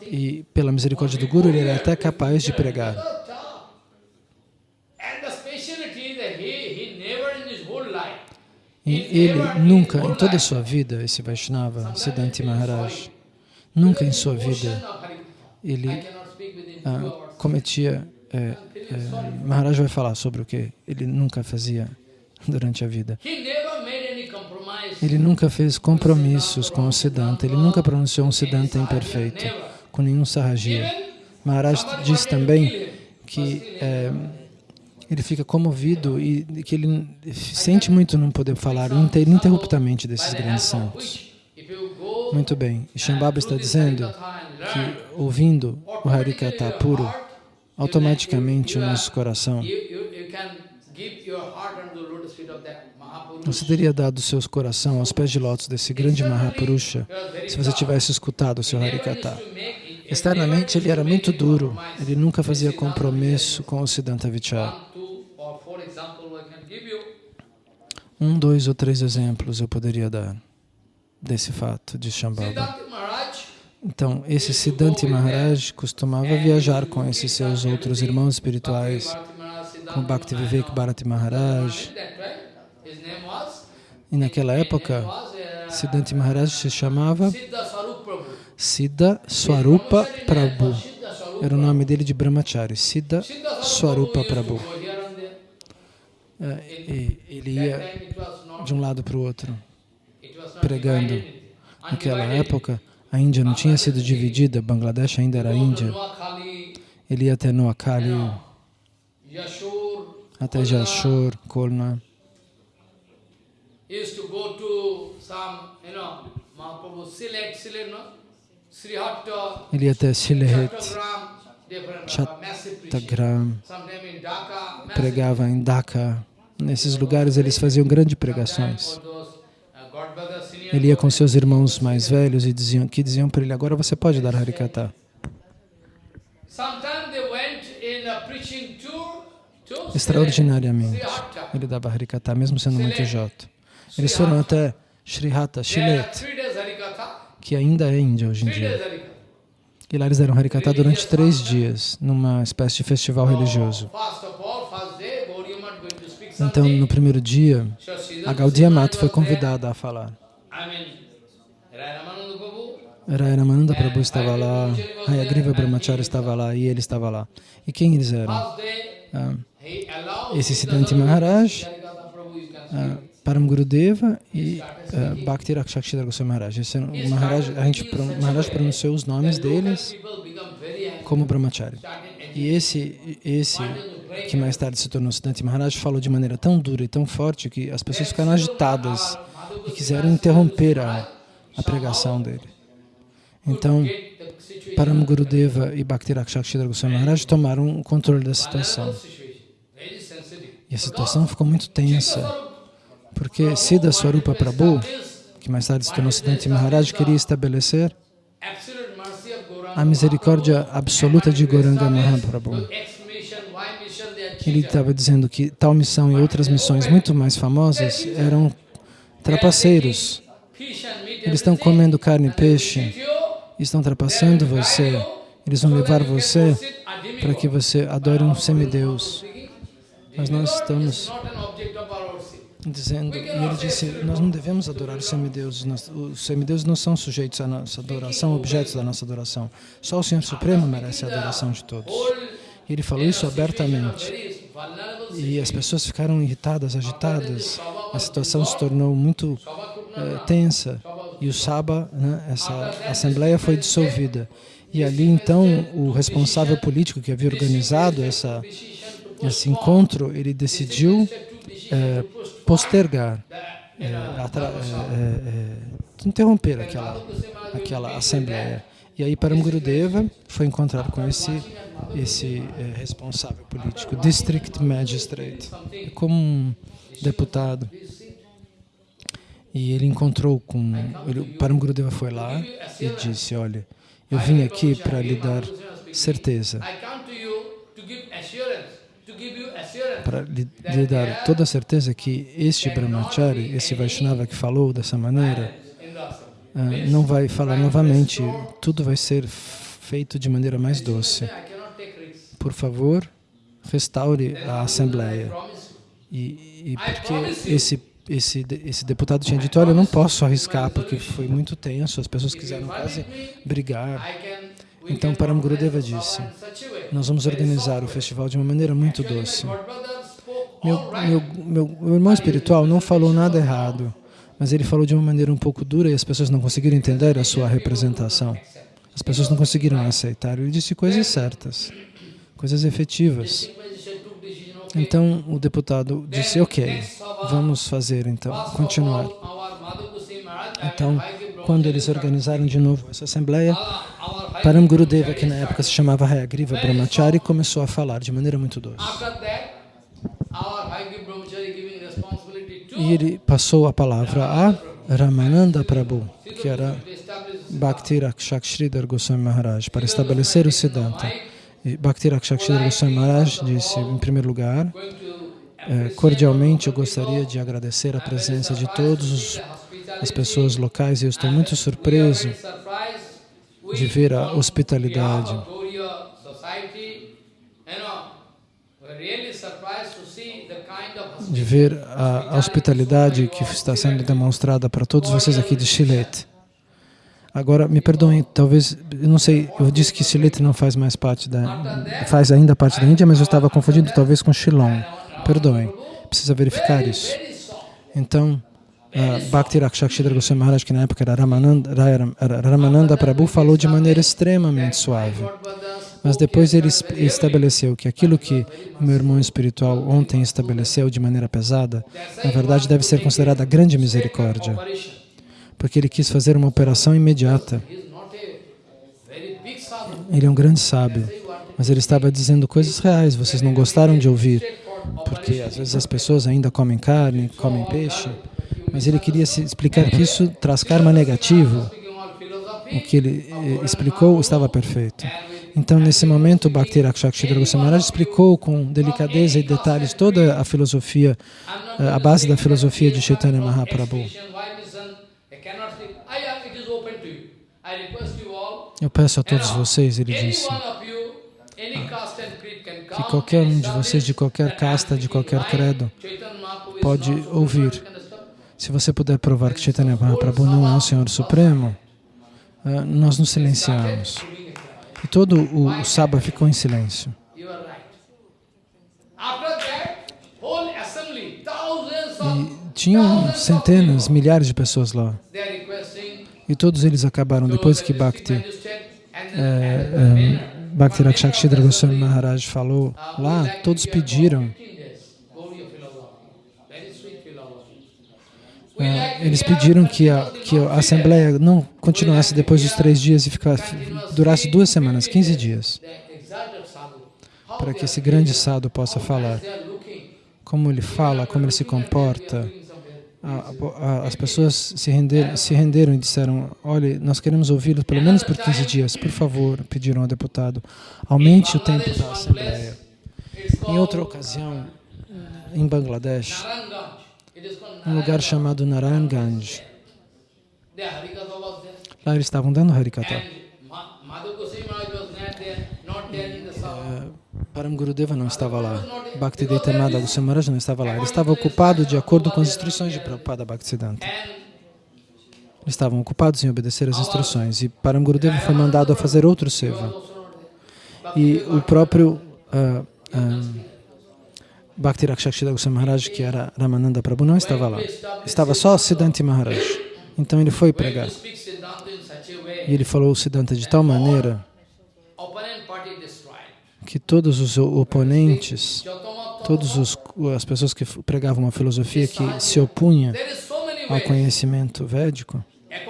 E pela misericórdia do Guru, ele era até capaz de pregar. E ele nunca, em toda a sua vida, esse Vaishnava, Siddhanti Maharaj, nunca em sua vida ele ah, cometia... É, é, Maharaj vai falar sobre o que ele nunca fazia durante a vida. Ele nunca fez compromissos com o Siddhanta, ele nunca pronunciou um Siddhanta imperfeito, com nenhum Sahajiya. Maharaj diz também que é, ele fica comovido e que ele sente muito não poder falar ininterruptamente desses grandes santos. Muito bem. Shambhava está dizendo que, ouvindo o Harikata puro, automaticamente o nosso coração, você teria dado o seu coração aos pés de lótus desse grande Mahapurusha se você tivesse escutado o seu Harikata. Externamente ele era muito duro, ele nunca fazia compromisso com o Siddhanta Vichar. Um, dois ou três exemplos eu poderia dar desse fato de Shambhava. Então, esse Siddhanta Maharaj costumava viajar com esses seus outros irmãos espirituais, com Bhakti Vivek Bharati Maharaj. E naquela época, Siddhanta Maharaj se chamava Siddha Swarupa Prabhu. Era o nome dele de Brahmachari, Siddha Swarupa Prabhu. É, ele ia de um lado para o outro, pregando. Naquela época, a Índia não tinha sido dividida, Bangladesh ainda era Índia. Ele ia até Noakhali, até Jashur, Kolna. Ele ia até Silehet, Chattagram, pregava em Dhaka. Nesses lugares eles faziam grandes pregações. Ele ia com seus irmãos mais velhos e diziam, que diziam para ele, agora você pode dar Harikata. Extraordinariamente, ele dava Harikata, mesmo sendo muito joto. Eles foram até Srihata, Shilet, que ainda é Índia hoje em dia. E lá eles deram Harikata durante três dias, numa espécie de festival religioso. Então, no primeiro dia, a Gaudiya Mata foi convidada a falar. Raya Ramananda Prabhu estava lá, Hayagriva Brahmacharya estava lá e ele estava lá. E quem eles eram? Ah, esse Siddhanti Maharaj, ah, Param Gurudeva e uh, Bhakti Rakshakshidra Goswami Maharaj. Esse, o Maharaj, a gente, Maharaj pronunciou os nomes deles como Brahmachari. E esse, esse que mais tarde se tornou Siddhanti Maharaj falou de maneira tão dura e tão forte que as pessoas ficaram agitadas e quiseram interromper a, a pregação dele. Então, Param Gurudeva e Bhakti Rakshakshidra Goswami Maharaj tomaram o controle da situação. E a situação ficou muito tensa. Porque Siddha Swarupa Prabhu, que mais tarde se tornou Siddhanta Maharaj, queria estabelecer a misericórdia absoluta de Goranga Mahaprabhu. Ele estava dizendo que tal missão e outras missões muito mais famosas eram trapaceiros. Eles estão comendo carne e peixe, estão trapaceando você, eles vão levar você para que você adore um semideus. Mas nós estamos dizendo, e ele disse, nós não devemos adorar os semideuses, os semideuses não são sujeitos à nossa adoração, objetos da nossa adoração. Só o Senhor Supremo merece a adoração de todos. E ele falou isso abertamente. E as pessoas ficaram irritadas, agitadas, a situação se tornou muito eh, tensa. E o Saba, né, essa assembleia foi dissolvida. E ali então o responsável político que havia organizado essa, esse encontro, ele decidiu é, postergar, é, é, interromper aquela, aquela assembleia. E aí Param Gurudeva foi encontrar com esse, esse responsável político, District Magistrate, como um deputado. E ele encontrou com... Ele, Param Gurudeva foi lá e disse, olha, eu vim aqui para lhe dar certeza para lhe, lhe, dar toda a certeza que este Brahmachari, esse Vaishnava que falou dessa maneira, uh, não vai falar novamente, tudo vai ser feito de maneira mais doce. Por favor, restaure a Assembleia. E, e porque esse, esse, esse deputado tinha dito, olha, eu não posso arriscar porque foi muito tenso, as pessoas quiseram quase brigar. Então Param Gurudeva disse, nós vamos organizar o festival de uma maneira muito doce. Meu, meu, meu, meu irmão espiritual não falou nada errado, mas ele falou de uma maneira um pouco dura e as pessoas não conseguiram entender a sua representação. As pessoas não conseguiram aceitar. Ele disse coisas certas. coisas efetivas. Então o deputado disse, ok, vamos fazer então, continuar. Então, quando eles organizaram de novo essa assembleia, Param Gurudeva, que na época se chamava Hayagriva Brahmachari, começou a falar de maneira muito doce. E ele passou a palavra a Ramananda Prabhu, que era Bhakti Rakshakshridhar Goswami Maharaj, para estabelecer o Siddhanta. E Bhakti Rakshakshridhar Goswami Maharaj disse, em primeiro lugar, eh, cordialmente eu gostaria de agradecer a presença de todas as pessoas locais e eu estou muito surpreso de ver a hospitalidade. De ver a, hospitalidade que está sendo demonstrada para todos vocês aqui de Chilete. Agora, me perdoem, talvez, eu não sei, eu disse que Chilete não faz mais parte da, faz ainda parte da Índia, mas eu estava confundindo talvez com Shillong. Perdoem, precisa verificar isso. Então, uh, Bhakti Rakshakshidra Goswami Maharaj, que na época era Ramananda, Ramananda Prabhu, falou de maneira extremamente suave. Mas depois ele estabeleceu que aquilo que meu irmão espiritual ontem estabeleceu de maneira pesada, na verdade deve ser considerada grande misericórdia, porque ele quis fazer uma operação imediata. Ele é um grande sábio, mas ele estava dizendo coisas reais, vocês não gostaram de ouvir, porque às vezes as pessoas ainda comem carne, comem peixe, mas ele queria explicar que isso traz karma negativo. O que ele eh, explicou estava perfeito. Então, nesse momento, Bhakti Rakshakshidra Goswami Maharaj explicou com delicadeza e detalhes toda a filosofia, eh, a base da filosofia de Chaitanya Mahaprabhu. Eu peço a todos vocês, ele disse, que qualquer um de vocês, de qualquer casta, de qualquer credo, pode ouvir. se você puder provar que Chaitanya Mahaprabhu não é o Senhor Supremo, ah, nós nos silenciamos. E todo o, o Saba ficou em silêncio. E tinham centenas, milhares de pessoas lá. E todos eles acabaram, depois que Bhakti, é, é, Bhakti Rakshakshidra Goswami Maharaj falou lá, todos pediram É, eles pediram que a, que a Assembleia não continuasse depois dos três dias e ficasse, durasse duas semanas, 15 dias, para que esse grande sado possa falar. Como ele fala, como ele se comporta. As pessoas se renderam, se renderam e disseram, olha, nós queremos ouvi-lo pelo menos por 15 dias, por favor, pediram ao deputado, aumente o tempo da Assembleia. Em outra ocasião, em Bangladesh, um lugar chamado Narayan Ganj. Lá eles estavam dando Harikata. Param Gurudeva não estava lá. Bhaktivedanta Madha Goswami Maharaj não estava lá. Ele estava ocupado de acordo com as instruções de Prabhupada Bhaktisiddhanta. Eles estavam ocupados em obedecer as instruções. E Param Gurudeva foi mandado a fazer outro seva. E o próprio uh, uh, Bhakti Rakshakshita Goswami Maharaj, que era Ramananda Prabhu, não estava lá. Estava só Siddhanti Maharaj. Então ele foi pregar. E ele falou o Siddhanta de tal maneira que todos os oponentes, todas as pessoas que pregavam uma filosofia que se opunha ao conhecimento védico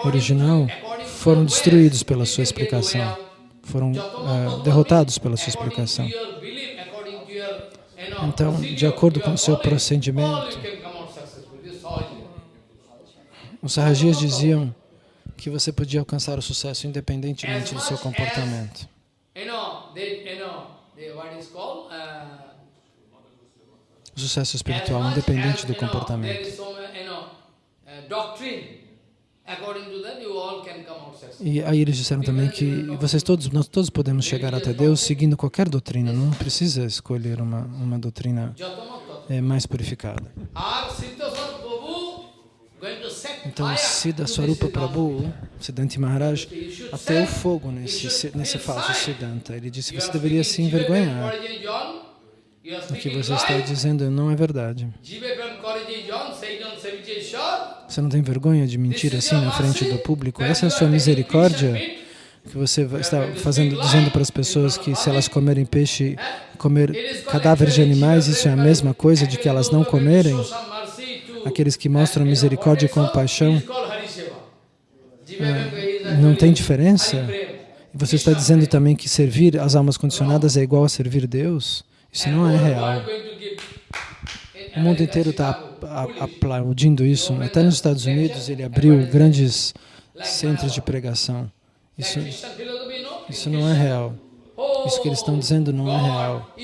original, foram destruídos pela sua explicação, foram uh, derrotados pela sua explicação. Então, de acordo com o seu procedimento, os Sahajias diziam que você podia alcançar o sucesso independentemente do seu comportamento. O sucesso espiritual independente do comportamento. E aí eles disseram também que vocês todos, nós todos podemos chegar até Deus seguindo qualquer doutrina, não precisa escolher uma, uma doutrina é, mais purificada. Então, Siddha Swarupa Prabhu, Siddhanti Maharaj, até o fogo nesse, nesse falso Siddhanta. Ele disse, você deveria se envergonhar. O que você está dizendo não é verdade. Você não tem vergonha de mentir assim na frente do público? Essa é a sua misericórdia? que você está fazendo, dizendo para as pessoas que se elas comerem peixe, comer cadáveres de animais, isso é a mesma coisa de que elas não comerem? Aqueles que mostram misericórdia e compaixão, é, não tem diferença? Você está dizendo também que servir as almas condicionadas é igual a servir Deus? Isso não é real. O mundo inteiro está aplaudindo isso. Até nos Estados Unidos ele abriu grandes centros de pregação. Isso, isso não é real. Isso que eles estão dizendo não é real.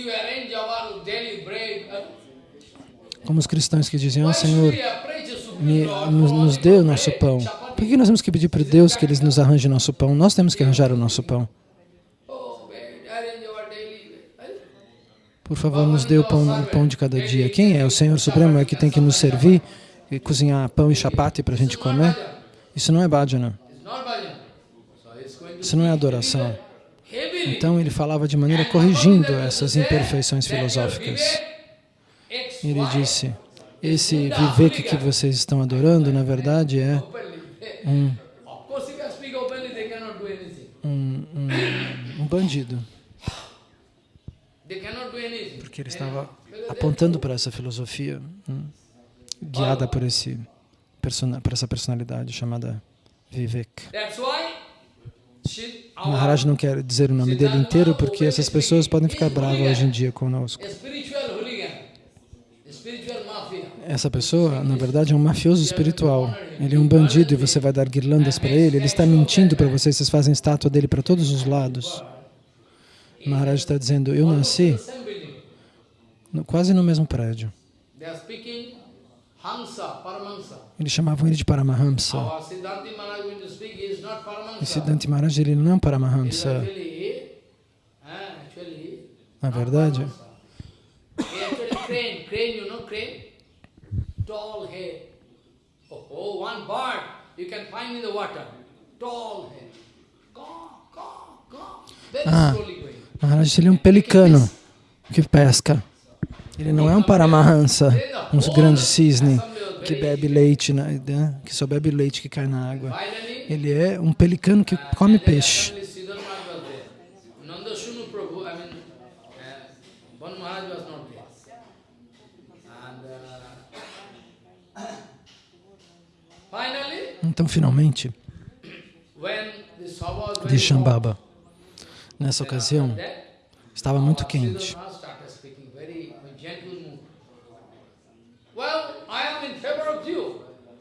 Como os cristãos que diziam, oh, Senhor, me, nos, nos dê o nosso pão. Por que nós temos que pedir para Deus que Ele nos arranje nosso pão? Nós temos que arranjar o nosso pão. Por favor, nos dê o pão, o pão de cada dia. Quem é? O Senhor Supremo é que tem que nos servir e cozinhar pão e chapati para a gente comer? Isso não é bhajana. Isso não é adoração. Então ele falava de maneira corrigindo essas imperfeições filosóficas. Ele disse, esse Vivek que vocês estão adorando, na verdade, é um, um, um, um bandido. Porque ele estava apontando para essa filosofia, hum, guiada por, esse, por essa personalidade chamada Vivek. Maharaj não quer dizer o nome dele inteiro porque essas pessoas podem ficar bravas hoje em dia conosco. Essa pessoa, na verdade, é um mafioso espiritual. Ele é um bandido e você vai dar guirlandas para ele. Ele está mentindo para vocês, vocês fazem estátua dele para todos os lados. Maharaj está dizendo, eu nasci no, quase no mesmo prédio. Eles chamavam ele de Paramahamsa. E Siddhanti Maharaj, ele não é um Paramahamsa. Na verdade, tall head. Oh, oh, one bird you can find in the water. Tall head. Ah, Maharaj, ele é um pelicano que pesca. Ele não é um paramahansa, um grande cisne que bebe leite, né, que só bebe leite que cai na água. Ele é um pelicano que come peixe. Então, finalmente, de Shambhava, nessa ocasião, estava muito quente.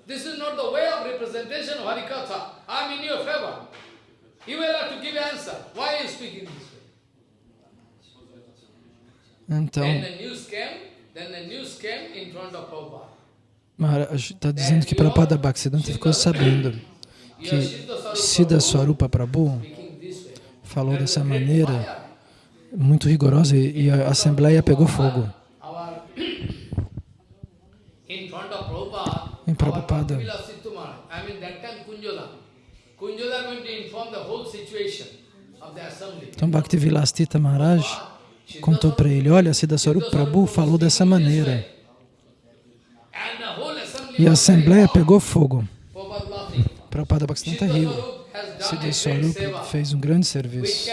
This is not the way of representation of Harikatha. I am in your favor. You will have to give answer. Why are you speaking this way? Então, then the news came, then the news came in front of Prabhupada. Maharaj está dizendo que Prabhupada Bhaktisiddhanta ficou sabendo que Siddha Swarupa Prabhu falou dessa maneira muito rigorosa e a Assembleia pegou fogo. em Prabhupada. Então Bhaktivilastita Maharaj contou para ele, olha, Siddha Swarup Prabhu falou dessa maneira. E a Assembleia pegou fogo. Prabhupada Bhaktivedanta riu. Siddha Swarup fez um grande serviço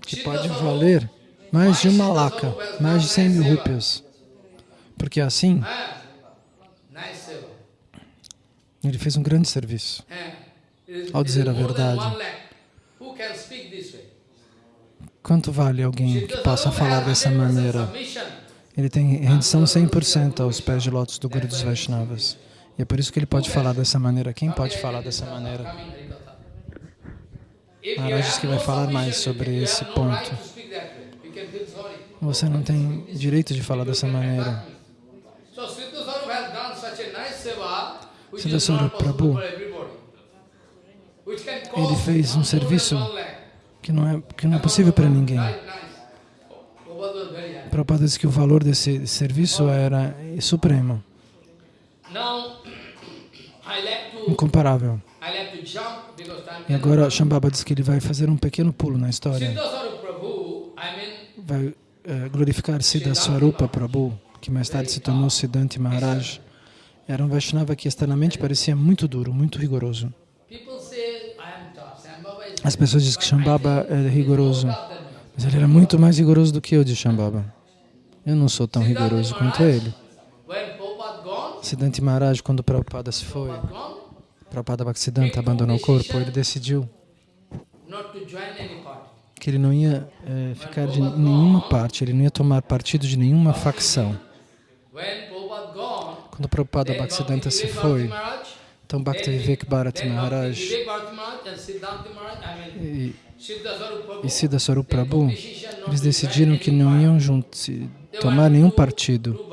que pode valer mais de uma laca, mais de 100 mil rúpias. Porque assim, ele fez um grande serviço ao dizer a verdade. Quanto vale alguém que possa falar dessa maneira? Ele tem rendição 100% aos pés de lótus do Guru dos Vaishnavas. E é por isso que ele pode falar dessa maneira. Quem pode falar dessa maneira? Maharaj que vai falar mais sobre esse ponto. Você não tem direito de falar dessa maneira. Siddhaswara Prabhu, ele fez um serviço que não é, que não é possível para ninguém. Prabhupada disse que o valor desse serviço era supremo, incomparável. E agora Shambhava diz que ele vai fazer um pequeno pulo na história. Vai uh, glorificar Siddha Swarupa Prabhu, que mais tarde se tornou Siddhanti Maharaj. Era um Vaishnava que externamente parecia muito duro, muito rigoroso. As pessoas dizem que Shambhava é rigoroso, mas ele era muito mais rigoroso do que eu de Shambhava. Eu não sou tão rigoroso quanto ele. Siddhanta Maharaj, quando Prabhupada se foi, Prabhupada Bhaktisiddhanta abandonou o corpo, ele decidiu que ele não ia é, ficar de nenhuma parte, ele não ia tomar partido de nenhuma facção. Quando Prabhupada Bhaktisiddhanta se foi, então Bhakti Vivek Bharati Maharaj e, e Siddha Swarup Prabhu, eles decidiram que não iam juntos, tomar nenhum partido.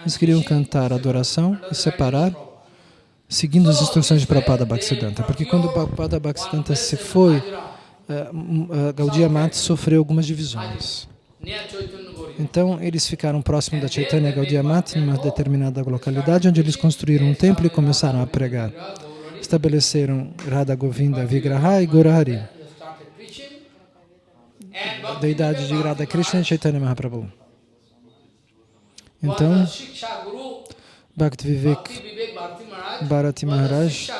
Eles queriam cantar adoração e separar, seguindo as instruções de Prabhupada Bhaktisiddhanta. Porque quando Prabhupada Bhaktisiddhanta se foi, uh, Gaudiya Mata sofreu algumas divisões. Então, eles ficaram próximos da Chaitanya Gaudiya Mata, numa determinada localidade, onde eles construíram um templo e começaram a pregar. Estabeleceram Radha Govinda Vigraha e Gorahari, deidade de Radha Krishna e Chaitanya Mahaprabhu. Então, Bhakti Vivek Bharati Maharaj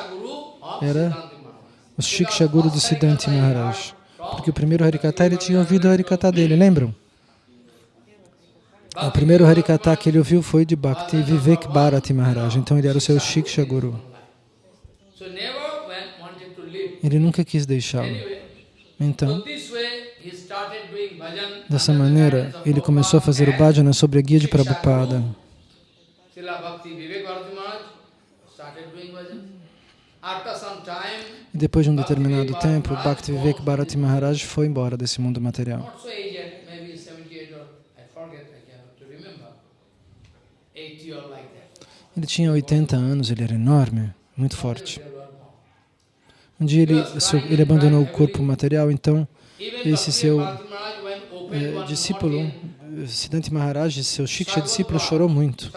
era o Shiksha Guru de Siddhanti Maharaj. Porque o primeiro Harikata, ele tinha ouvido o Harikata dele, lembram? O primeiro Harikata que ele ouviu foi de Bhakti Vivek Bharati Maharaj. Então ele era o seu Shiksha Guru. Ele nunca quis deixá-lo. Então, dessa maneira, ele começou a fazer o bhajana sobre a guia de Prabhupada. E depois de um determinado tempo, Bhakti Vivek Bharati Maharaj foi embora desse mundo material. Ele tinha 80 anos, ele era enorme, muito forte. Um dia ele, ele abandonou o corpo material, então esse seu eh, discípulo, Siddhanta Maharaj, seu Shiksha discípulo, chorou muito.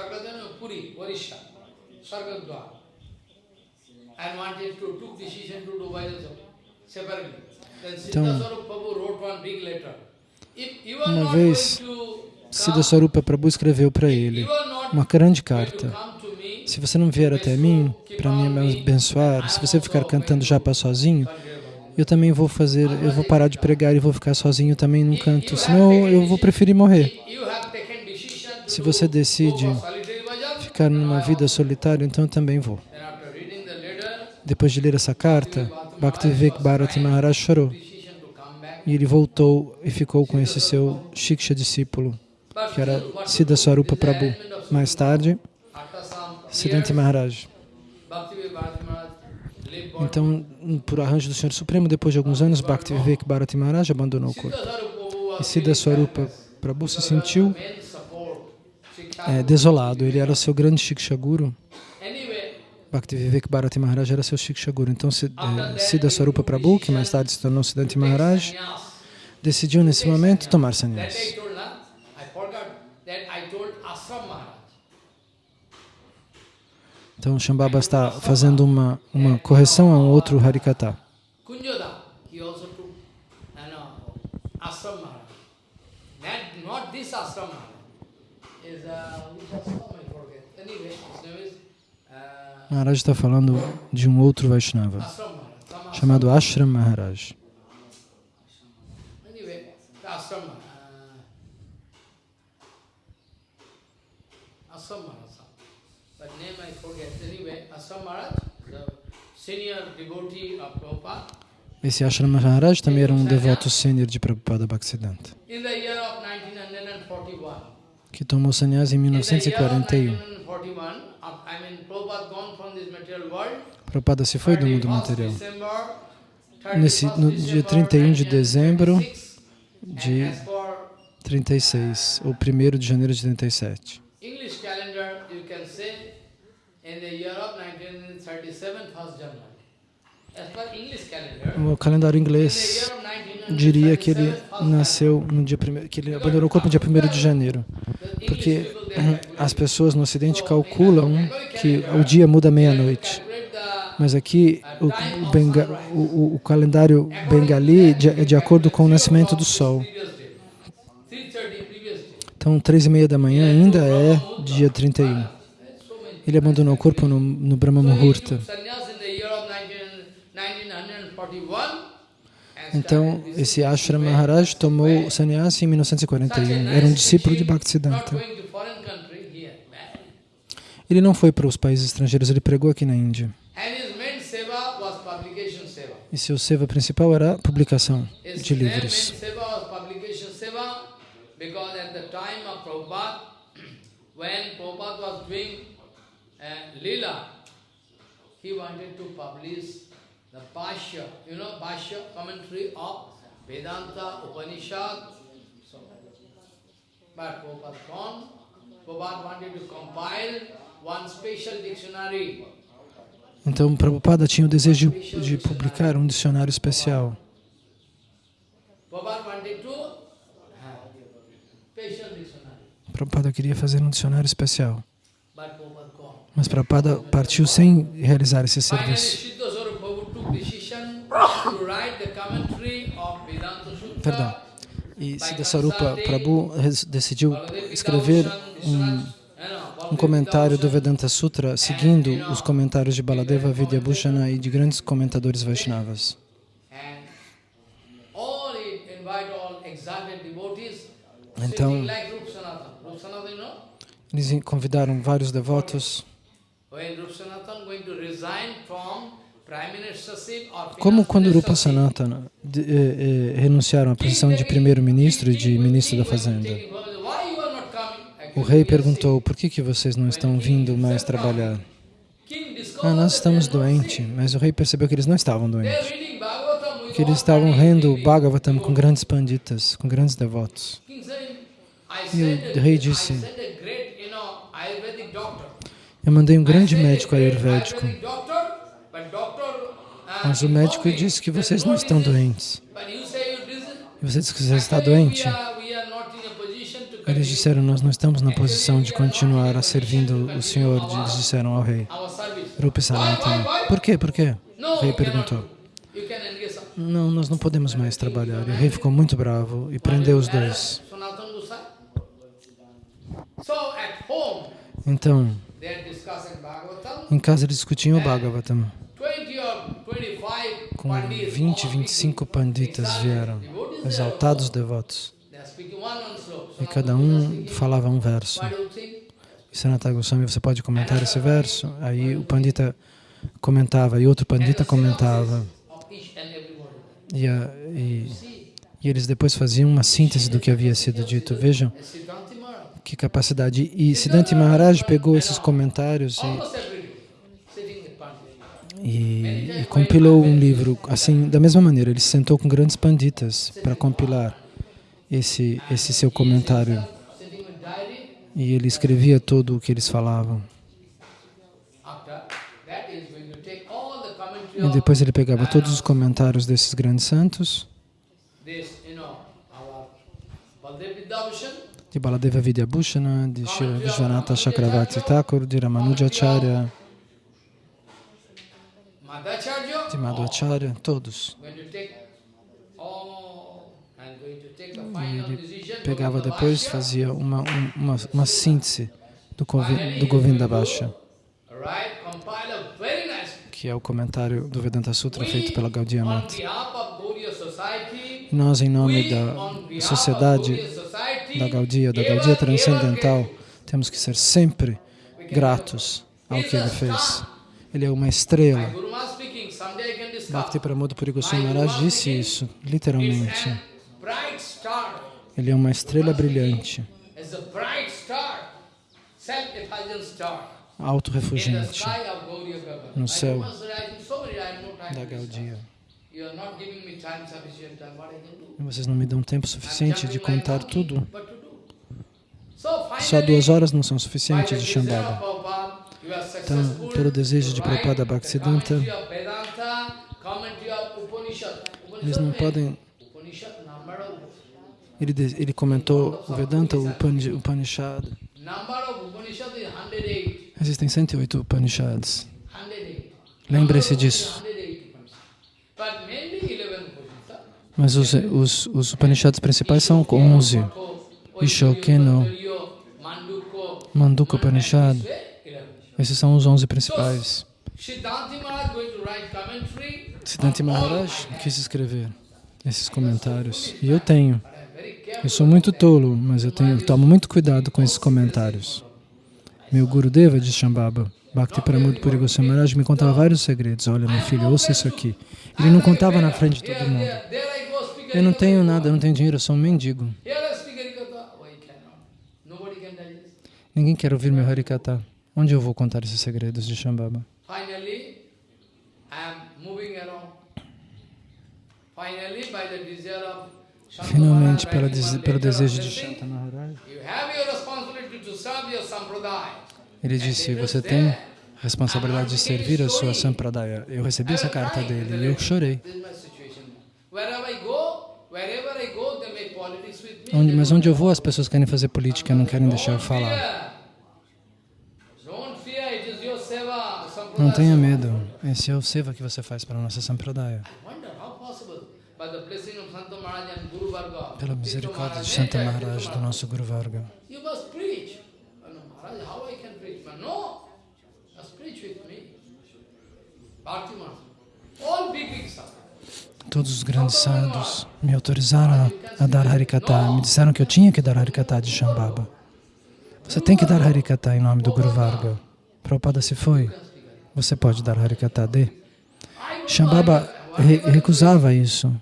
Então, uma vez, Siddha Swarupa Prabhu escreveu para ele uma grande carta. Se você não vier até mim para me abençoar, se você ficar cantando japa sozinho, eu também vou fazer, eu vou parar de pregar e vou ficar sozinho também num canto, senão eu vou preferir morrer. Se você decide ficar numa vida solitária, então eu também vou. Depois de ler essa carta, Bhaktivivek Bharati Maharaj chorou. E ele voltou e ficou com esse seu Shiksha discípulo, que era Siddha Swarupa Prabhu. Mais tarde, Siddhanta Maharaj. Então, por arranjo do Senhor Supremo, depois de alguns anos, Bhaktivivek Bharati Maharaj abandonou o corpo. E Siddha Swarupa Prabhu se sentiu é, desolado. Ele era seu grande Shiksha Guru. Bhaktivivek Bharati Maharaj era seu Shiksha Guru. Então, eh, Siddha Swarupa Prabhu, que mais tarde se tornou Siddhanti Maharaj, decidiu nesse momento tomar sannyas. Então, Shambhava está fazendo uma, uma correção a um outro Harikata. Maharaj. Está falando de um outro Vaishnava, chamado Ashram Maharaj. Esse Ashram Maharaj também era um devoto sênior de Prabhupada Bhaktisiddhanta, que tomou sannyas em 1941. Prabhupada se foi do mundo material. Nesse, no dia 31 de dezembro de 36, ou 1 de janeiro de 37. O calendário inglês diria que ele nasceu no dia primeiro, que ele abandonou o corpo no dia 1 de janeiro, porque as pessoas no Ocidente calculam que o dia muda meia-noite. Mas aqui o, o, benga, o, o calendário bengali é de acordo com o nascimento do sol. Então, três e meia da manhã ainda é dia 31. Ele abandonou o corpo no, no Brahma Muhurta. Então, esse Ashram Maharaj tomou sannyasi em 1941. Era um discípulo de Bhaktisiddhanta. Ele não foi para os países estrangeiros, ele pregou aqui na Índia. E seu seva principal era a publicação de livros. when Prabhupada was doing uh, Lila, he wanted to publish the Bhashya, you know, Bhashya commentary of Vedanta Upanishad. So, but Prabhupada gone. Prabhupada wanted to compile one special dictionary. Então, Prabhupada tinha o desejo de, de publicar um dicionário especial. Prabhupada queria fazer um dicionário especial. Mas Prabhupada partiu sem realizar esse serviço. Perdão. E Siddhasarupa Prabhu decidiu escrever um, um comentário do Vedanta Sutra seguindo os comentários de Baladeva Vidyabhushana e de grandes comentadores Vaishnavas. Então, eles convidaram vários devotos como quando Rupa Sanatana de, eh, eh, renunciaram à posição de primeiro-ministro e de ministro da Fazenda, o rei perguntou, por que, que vocês não estão vindo mais trabalhar? Ah, nós estamos doentes, mas o rei percebeu que eles não estavam doentes, que eles estavam rendo o Bhagavatam com grandes panditas, com grandes devotos. E o rei disse, eu mandei um grande médico ayurvédico, mas o médico disse que vocês não estão doentes. E você disse que você está doente. Eles disseram, nós não estamos na posição de continuar a servindo o Senhor. Eles disseram ao rei. Rupi Sanatana. Por quê? Por quê? O rei perguntou. Não, nós não podemos mais trabalhar. E o rei ficou muito bravo e prendeu os dois. Então, em casa eles discutiam o Bhagavatam. Com 20, 25 panditas vieram, exaltados devotos. E cada um falava um verso. E Sanatana Goswami, você pode comentar esse verso? Aí o pandita comentava e outro pandita comentava. E, a, e, e eles depois faziam uma síntese do que havia sido dito. Vejam que capacidade. E Siddhanta Maharaj pegou esses comentários e, e, e, compilou um livro, assim, da mesma maneira, ele se sentou com grandes panditas para compilar esse, esse seu comentário. E ele escrevia tudo o que eles falavam. E depois ele pegava todos os comentários desses grandes santos. De Baladeva Vidyabhushana, de Vishwanatha Chakravarti Thakur, de Ramanujacharya, de Madhvacharya, todos. E ele pegava depois, fazia uma, uma, uma síntese do, do Govinda Bhasha, que é o comentário do Vedanta Sutra feito pela Gaudiya Mata. Nós, em nome da sociedade da Gaudia, da Gaudia transcendental, temos que ser sempre gratos ao que ele fez. Ele é uma estrela. Bhakti Pramod Puri Goswami Maharaj disse isso, literalmente. Ele é uma estrela brilhante, auto-refugiante no céu da Gaudia. E vocês não me dão tempo suficiente de contar tudo. Só duas horas não são suficientes de Shambhava. Então, pelo desejo de Prabhupada Bhaktisiddhanta, eles não podem... Ele, ele comentou o Vedanta, o Upanishad. Existem 108 Upanishads. Lembre-se disso. Mas os, os, os Upanishads principais são 11. Ishokeno, Manduka Upanishad. Esses são os 11 principais. Siddhanta Maharaj quis escrever esses comentários. E eu tenho. Eu sou muito tolo, mas eu, tenho, eu tomo muito cuidado com esses comentários. Meu Gurudeva de Shambhava, Bhakti Pramod Puri Goswami Maharaj, me contava vários segredos. Olha, meu filho, ouça isso aqui. Ele não contava na frente de todo mundo. Eu não tenho nada, eu não tenho dinheiro, eu sou um mendigo. Ninguém quer ouvir meu Harikata. Onde eu vou contar esses segredos de Shambhava? Finalmente, pela, pelo desejo de Shanta Maharaj, ele disse, você tem responsabilidade de servir a sua Sampradaya. Eu recebi essa carta dele e eu chorei. Onde, mas onde eu vou, as pessoas querem fazer política, não querem deixar eu falar. Não tenha medo. Esse é o seva que você faz para a nossa Sampradaya. Pela misericórdia de Santa Maharaj, do nosso Guru Varga. Todos os grandes sadhus me autorizaram a, a dar Harikata, me disseram que eu tinha que dar Harikata de Shambhava. Você tem que dar Harikata em nome do Guru Varga. Prabhupada se foi, você pode dar Harikata de. Shambhava re recusava isso,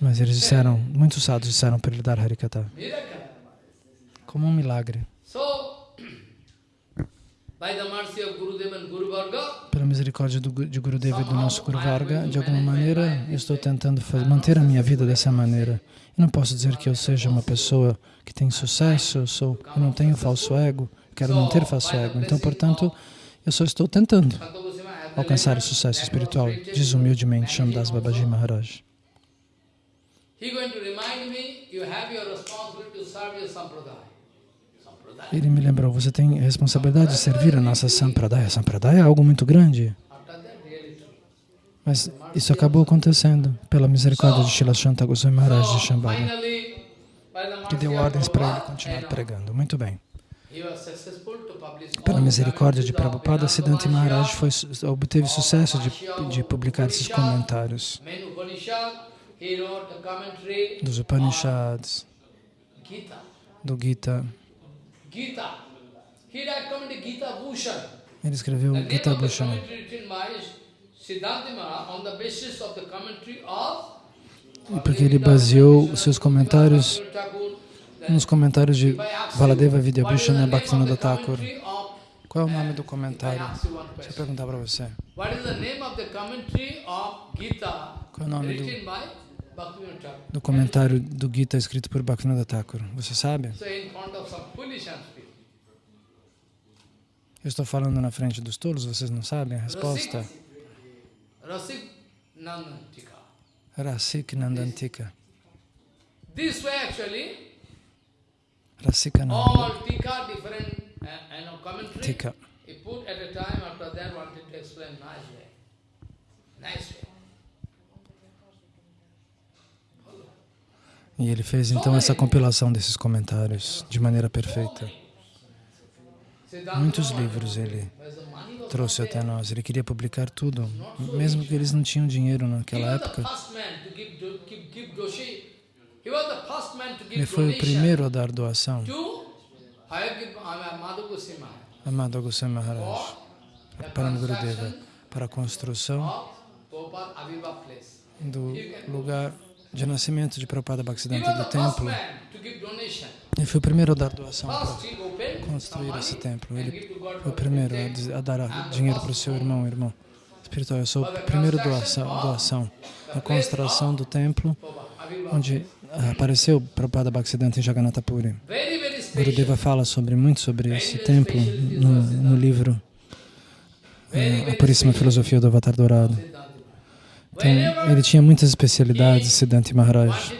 mas eles disseram, muitos sadhus disseram para ele dar Harikata. Como um milagre. Pela misericórdia do, de Gurudeva e do nosso Guru Varga, de alguma maneira, eu estou tentando fazer, manter a minha vida dessa maneira. Eu não posso dizer que eu seja uma pessoa que tem sucesso, eu, sou, eu não tenho falso ego, quero não ter falso ego. Então, portanto, eu só estou tentando alcançar o sucesso espiritual, diz humildemente Shamdas Babaji Maharaj. Ele me lembrou, você tem responsabilidade de servir a nossa Sampradaya. Sampradaya é algo muito grande. Mas isso acabou acontecendo pela misericórdia de Shila Shanta Goswami Maharaj de Shambhala, que deu ordens para ele continuar pregando. Muito bem. Pela misericórdia de Prabhupada, Siddhanta Maharaj foi, obteve sucesso de, de publicar esses comentários. Dos Upanishads, do Gita, ele escreveu Gita Bhushan. E porque ele baseou os seus comentários nos comentários de Valadeva Vidyabhushana Bhaktivinoda Thakur. Qual é o nome do comentário? Deixa eu perguntar para você. Qual é o nome do do comentário do Gita escrito por Bhaktivinoda Thakur. Você sabe? Eu estou falando na frente dos tolos, vocês não sabem a resposta? Rasik Nandantika. Rasika Nandantika. He put at a time after that wanted to explain nice way. Nice way. E ele fez então essa compilação desses comentários de maneira perfeita. Muitos livros ele trouxe até nós. Ele queria publicar tudo, mesmo que eles não tinham dinheiro naquela época. Ele foi o primeiro a dar doação. Amado Goswami Maharaj, para Gurudeva, para a construção do lugar de nascimento de Prabhupada Bhaktisiddhanta do templo. Ele foi o primeiro a dar doação para construir esse templo. Ele foi o primeiro a, dar dinheiro para o seu irmão, irmão espiritual. Eu sou o primeiro doação, doação na construção do templo, onde apareceu Prabhupada Bhaktisiddhanta em Jagannatha Puri. Gurudeva fala sobre, muito sobre esse templo no, no livro uh, A Puríssima Filosofia do Avatar Dourado. Então, ele tinha muitas especialidades, Siddhanta Maharaj.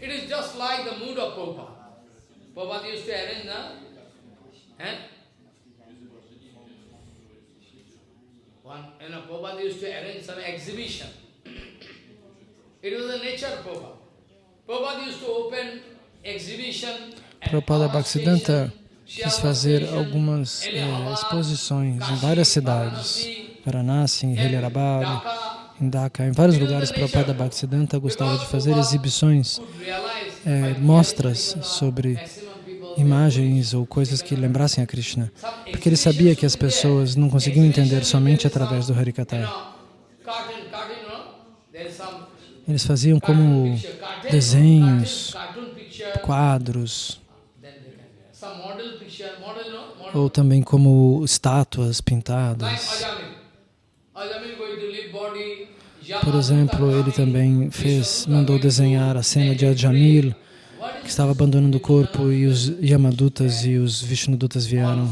It is just like the mood of Prabhupada. Prabhupada used to arrange the, eh? One, you know, Prabhupada used to arrange some exhibition. It was the nature of Prabhupada. Prabhupada Bhaktisiddhanta quis fazer algumas eh, exposições em várias cidades, Varanasi, em Hyderabad, em Dhaka, em vários lugares Prabhupada Bhaktisiddhanta gostava de fazer exibições, eh, mostras sobre imagens ou coisas que lembrassem a Krishna, porque ele sabia que as pessoas não conseguiam entender somente através do Harikata. Eles faziam como desenhos, quadros, ou também como estátuas pintadas. Por exemplo, ele também fez, mandou desenhar a cena de Ajamil, que estava abandonando o corpo e os Yamadutas e os Vishnudutas vieram.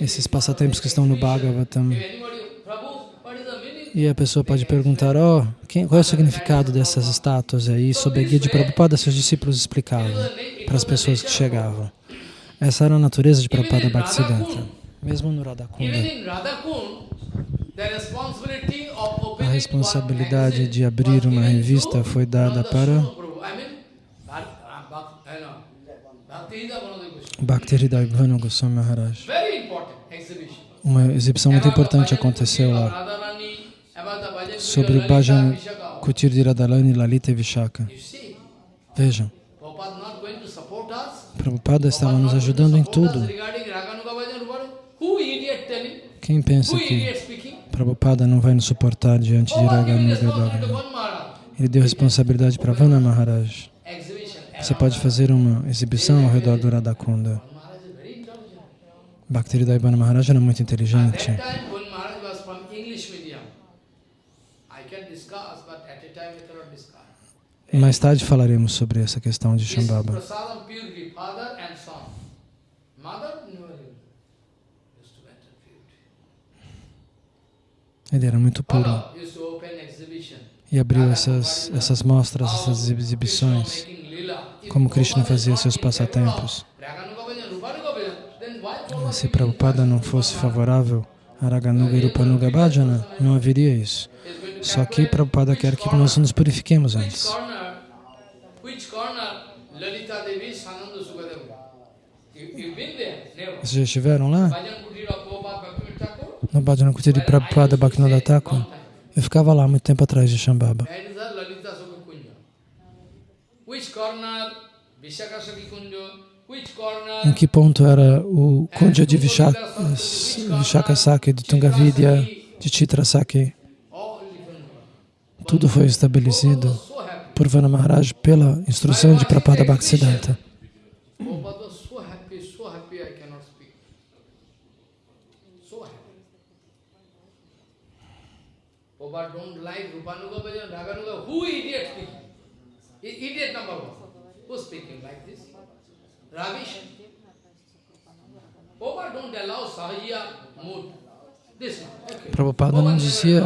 Esses passatempos que estão no Bhagavatam. E a pessoa pode perguntar, oh, quem, qual é o significado dessas estátuas aí? Sob a guia de Prabhupada, seus discípulos explicavam para as pessoas que chegavam. Essa era a natureza de Prabhupada Bhaktisiddhanta. Mesmo no Radhakunda, a responsabilidade de abrir uma revista foi dada para Bhakti Bhanu Goswami Maharaj. Uma exibição muito importante aconteceu lá sobre o Bhajan Kutir de Radhalani, Lalita e Vishaka. Vejam, Prabhupada estava nos ajudando em tudo. Quem pensa que Prabhupada não vai nos suportar diante de Raganuga Bhagavan? Ele deu responsabilidade para Vana Maharaj. Você pode fazer uma exibição ao redor do Radhakunda. Bhaktivedanta Maharaj era muito inteligente. Mais tarde falaremos sobre essa questão de Shambhava. Ele era muito puro. e abriu essas, essas mostras, essas exibições, como Krishna fazia seus passatempos. Se Prabhupada não fosse favorável a Raganuga e Rupanuga Bhajana, não haveria isso. Só que Prabhupada quer que nós nos purifiquemos antes. Vocês já estiveram lá? No Bhajana Kuti de Prabhupada Bhaktivinoda Thakur. Eu ficava lá muito tempo atrás de Shambhava. Em que ponto era o Kunja de Vishaka, Vishaka Saki, de Tungavidya, de Chitra Saki? Tudo foi estabelecido por Vana Maharaj pela instrução de Prabhupada Bhaktisiddhanta. Prabhupada don't like Rupanuga Bhajan, Raganuga. Who idiot speaking? Idiot number one. Who's speaking like this? Ravish. Prabhupada don't allow Sahajiya mood. This. Okay. Prabhupada não dizia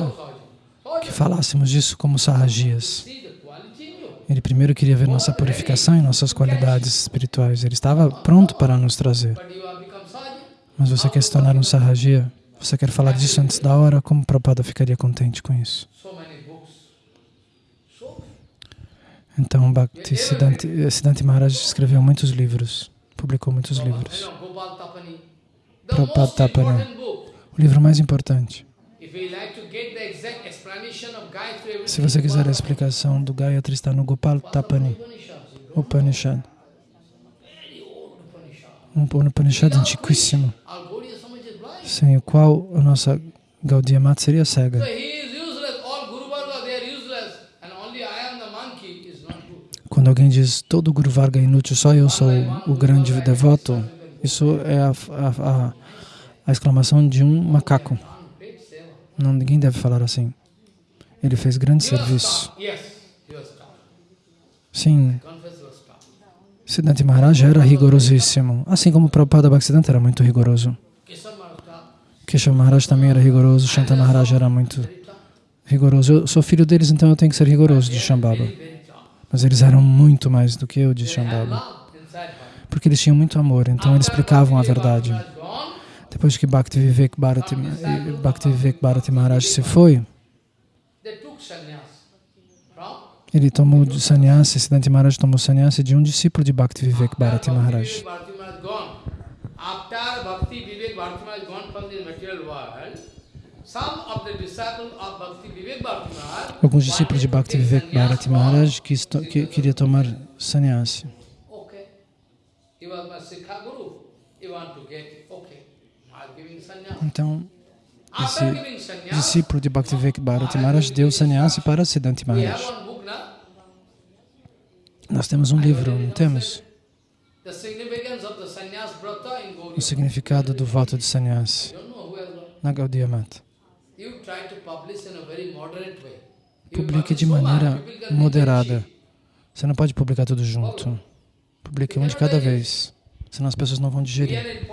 que falássemos disso como sahajias. Ele primeiro queria ver nossa purificação e nossas qualidades espirituais. Ele estava pronto para nos trazer. Mas você quer se tornar um sahajia? Você quer falar disso antes da hora? Como Prabhupada ficaria contente com isso? Então, Bhakti Siddhanti, Maharaj escreveu muitos livros, publicou muitos livros. Prabhupada Tapani, o livro mais importante. Se você quiser a explicação do Gayatri, está no Gopal Tapani, Upanishad. Um Upanishad antiquíssimo sem o qual a nossa Gaudiya Mata seria cega. Quando alguém diz todo Guru Varga é inútil, só eu sou o grande devoto, isso é a, a, a, a exclamação de um macaco. Não, ninguém deve falar assim. Ele fez grande serviço. Sim. Siddhanta Maharaj era rigorosíssimo, assim como Prabhupada Bhaktisiddhanta era muito rigoroso. Keshav Maharaj também era rigoroso, Shanta Maharaj era muito rigoroso. Eu sou filho deles, então eu tenho que ser rigoroso de Shambhava. Mas eles eram muito mais do que eu de Shambhava. Porque eles tinham muito amor, então eles explicavam a verdade. Depois que Bhakti Vivek Bharati, Bharati Maharaj se foi, Ele tomou de sannyasi, Siddhanta Maharaj tomou sannyasi de um discípulo de Bhakti Vivek Bharati Maharaj. After Bhakti Vivek Bharati Maharaj gone from the material world, Alguns discípulos de Bhakti Vivek Bharati Maharaj que, que queria tomar sannyasi. Então, esse discípulo de Bhakti Vivek Bharati Maharaj deu sannyasi para have Maharaj. Nós temos um livro, não temos? O significado do voto de sannyasi. Na Gaudiya Mata. Publique de maneira moderada. Você não pode publicar tudo junto. Publique um de cada vez, senão as pessoas não vão digerir.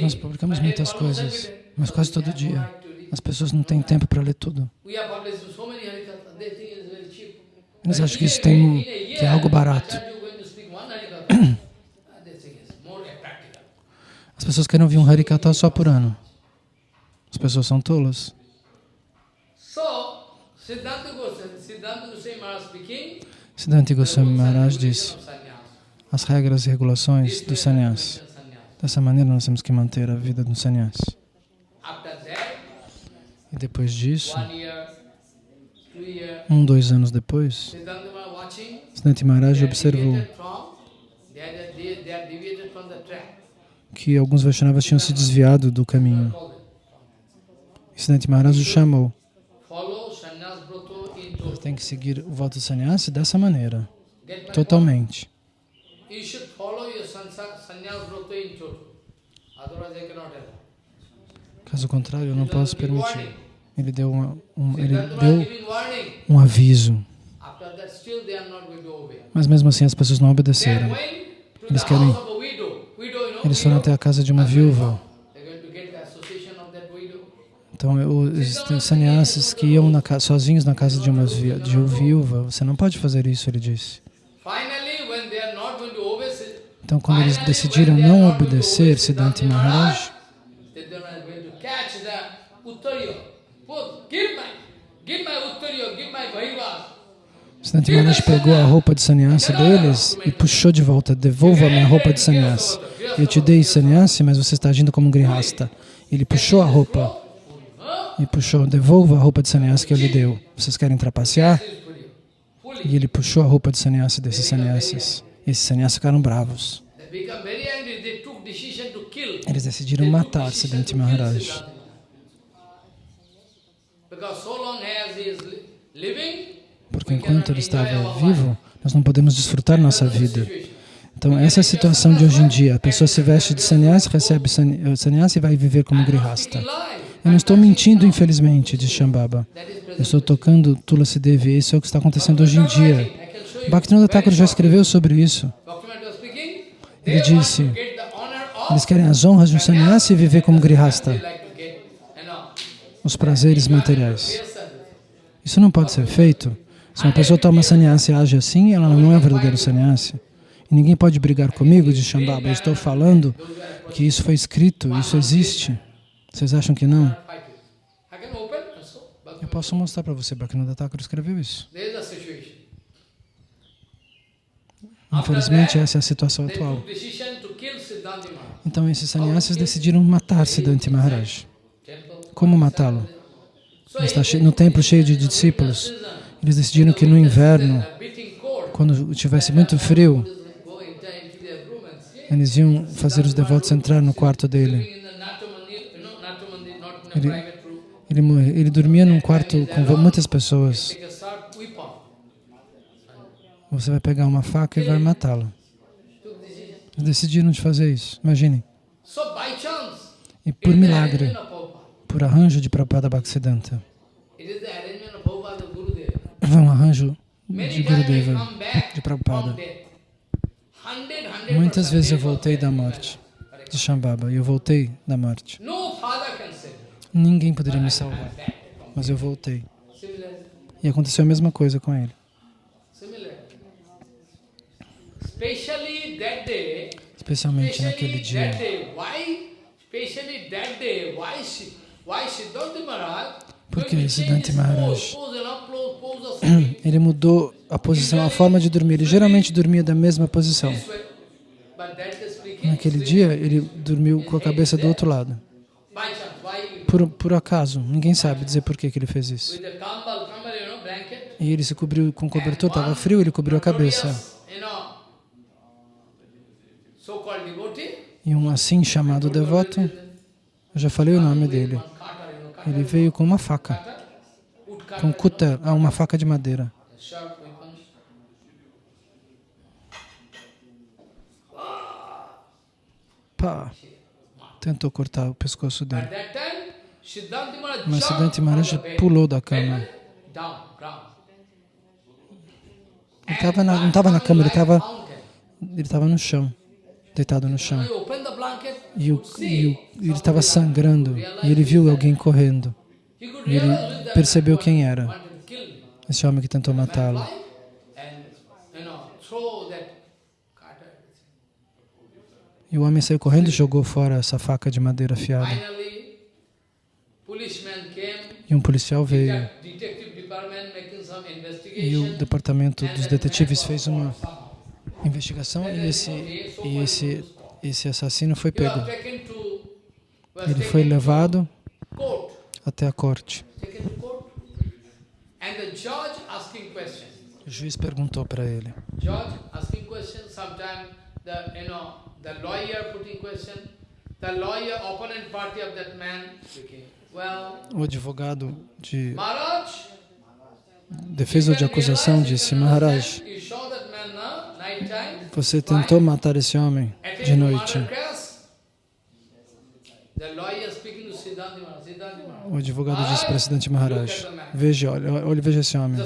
Nós publicamos muitas coisas, mas quase todo dia. As pessoas não têm tempo para ler tudo. Eles acham que isso tem, que é algo barato. Practical. As pessoas querem ouvir um Harikata só por ano. As pessoas são tolas. Siddhanta Goswami, Maharaj disse sannyas. as regras e regulações do way, sannyas. Dessa maneira nós temos que manter a vida do that, E depois disso, um, dois anos depois, Siddhanta Maharaj observou que alguns Vaishnavas tinham se desviado do caminho. Siddhanta Maharaj o chamou. Total. Tem que seguir o voto do sannyasi dessa maneira, totalmente. Caso contrário, eu não posso permitir. Ele deu, uma, um, ele deu um aviso, mas mesmo assim as pessoas não obedeceram. Eles querem- Eles foram até a casa de uma viúva. They're going to get the association of that widow. Então, os sannyasis que iam na sozinhos na casa de uma de uma viúva, você não pode fazer isso, ele disse. Então, quando eles decidiram não obedecer Siddhanta Maharaj. Siddhanta Maharaj pegou a roupa de sannyasi deles e puxou de volta, devolva a minha roupa de sannyasi. Eu te dei sannyasi, mas você está agindo como um grihasta. Ele puxou a roupa e puxou, devolva a roupa de sannyasi que eu lhe deu. Vocês querem trapacear? E ele puxou a roupa de sannyasi desses sannyasis. Esses sannyasis ficaram bravos. Eles decidiram matar kill Maharaj. Porque enquanto ele estava vivo, nós não podemos desfrutar nossa vida. Então, essa é a situação de hoje em dia. A pessoa se veste de sannyasi, recebe sanny- sannyasi e vai viver como grihasta. Eu não estou mentindo, infelizmente, diz Shambhava. Eu estou tocando Tulasi Devi. Isso é o que está acontecendo hoje em dia. Bhaktivinoda Thakur já escreveu sobre isso. Ele disse, Eles querem as honras de um sannyasi e viver como grihasta, os prazeres materiais. Isso não pode ser feito. Se uma pessoa toma sannyasi e age assim, ela não é verdadeiro sannyasi. E ninguém pode brigar comigo, diz Shambhava. Eu estou falando que isso foi escrito, isso existe. Vocês acham que não? Eu posso mostrar para você, Bhaktivinoda Thakur escreveu isso. Infelizmente, essa é a situação atual. Então, esses sannyasis decidiram matar Siddhanta Maharaj. Como matá-lo? Ele está no templo cheio de discípulos. Eles decidiram que no inverno, quando tivesse muito frio, eles iam fazer os devotos entrar no quarto dele. Living in the Natamandir, you know, Natamandir, not in a Ele-. Ele, ele dormia num quarto com muitas pessoas. Você vai pegar uma faca e vai matá-lo. Decidiram de fazer isso. Imaginem. E por milagre, por arranjo de Prabhupada Bhaktisiddhanta, foi um arranjo de Gurudeva, de Prabhupada. Muitas vezes eu voltei da morte, de Shambhava, eu voltei da morte. No father can save. Ninguém poderia me salvar, mas eu voltei. E aconteceu a mesma coisa com ele. Especialmente naquele dia. day, why, especially that day, why, Shi- why Siddhartha Maharaj Por going que to change Siddhanta Maharaj know, ele mudou a posição, a forma de dormir. Ele geralmente dormia da mesma posição. Naquele dia, ele dormiu com a cabeça do outro lado. Por, por acaso, ninguém sabe dizer por que, ele fez isso. E ele se cobriu com cobertor, estava frio, ele cobriu a cabeça. E um assim chamado devoto, eu já falei o nome dele, ele veio com uma faca, com kuta, ah, uma faca de madeira. Pá, tentou cortar o pescoço dele. Mas Siddhanta Maharaj pulou da cama. Ele tava na, não estava na cama, ele estava ele estava no chão deitado no chão. E, o, e o, ele estava sangrando e ele viu alguém correndo. E ele percebeu quem era, esse homem que tentou matá-lo. E o homem saiu correndo e jogou fora essa faca de madeira afiada. E um policial veio. E o departamento dos detetives fez uma investigação e esse, e esse, esse assassino foi pego. Ele foi levado até a corte. O juiz perguntou para ele. O advogado de defesa de acusação disse, Maharaj, você tentou matar esse homem de noite. O advogado disse para Siddhanta Maharaj, veja, olha, olha, veja esse homem.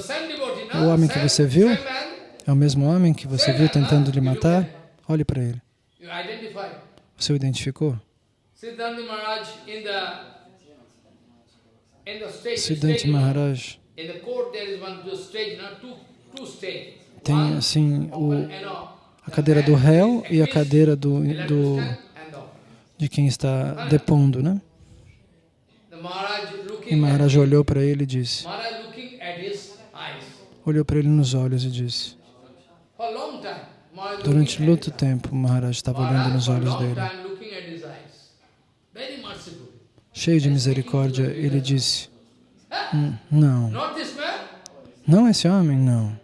O homem que você viu é o mesmo homem que você viu tentando lhe matar? Olhe para ele. Você o identificou? Siddhanta Maharaj tem assim o, a cadeira do réu e a cadeira do, do de quem está depondo, né? E Maharaj olhou para ele e disse, olhou para ele nos olhos e disse, durante muito tempo Maharaj estava olhando nos olhos dele. Cheio de misericórdia, ele disse, hum, não, não esse homem, não.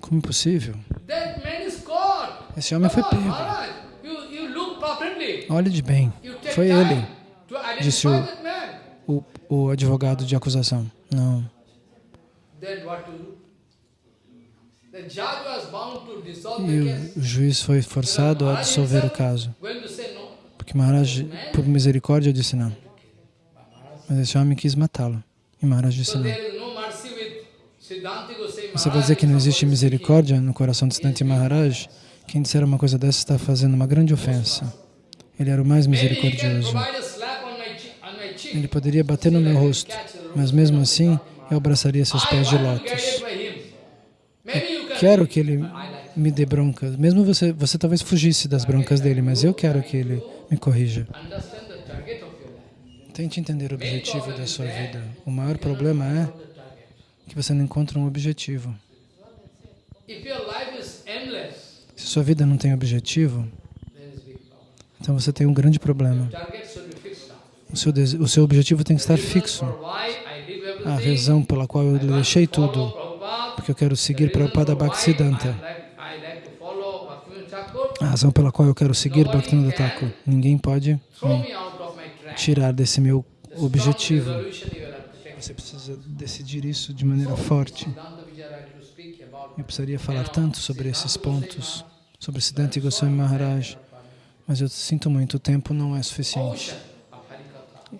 Como possível? Esse homem foi pego. Olhe de bem. Foi ele, disse o, o, o advogado de acusação. Não. E o juiz foi forçado a dissolver o caso. Porque Maharaj, por misericórdia, disse não. Mas esse homem quis matá-lo. E Maharaj disse não. Você vai dizer que não existe misericórdia no coração de Siddhanta Maharaj? Quem disser uma coisa dessa está fazendo uma grande ofensa. Ele era o mais misericordioso. Ele poderia bater no meu rosto, mas mesmo assim eu abraçaria seus pés de lótus. Eu quero que ele me dê broncas. Mesmo você, você talvez fugisse das broncas dele, mas eu quero que ele me corrija. Tente entender o objetivo da sua vida. O maior problema é que você não encontra um objetivo. Se sua vida não tem objetivo, então você tem um grande problema. O seu, o seu objetivo tem que estar fixo. A razão pela qual eu deixei tudo, porque eu quero seguir Prabhupada Bhaktisiddhanta. A razão pela qual eu quero seguir Bhaktivinoda Thakur. Ninguém pode me tirar desse meu objetivo. Você precisa decidir isso de maneira forte. Eu precisaria falar tanto sobre esses pontos, sobre Siddhanta Goswami Maharaj, mas eu sinto muito, o tempo não é suficiente.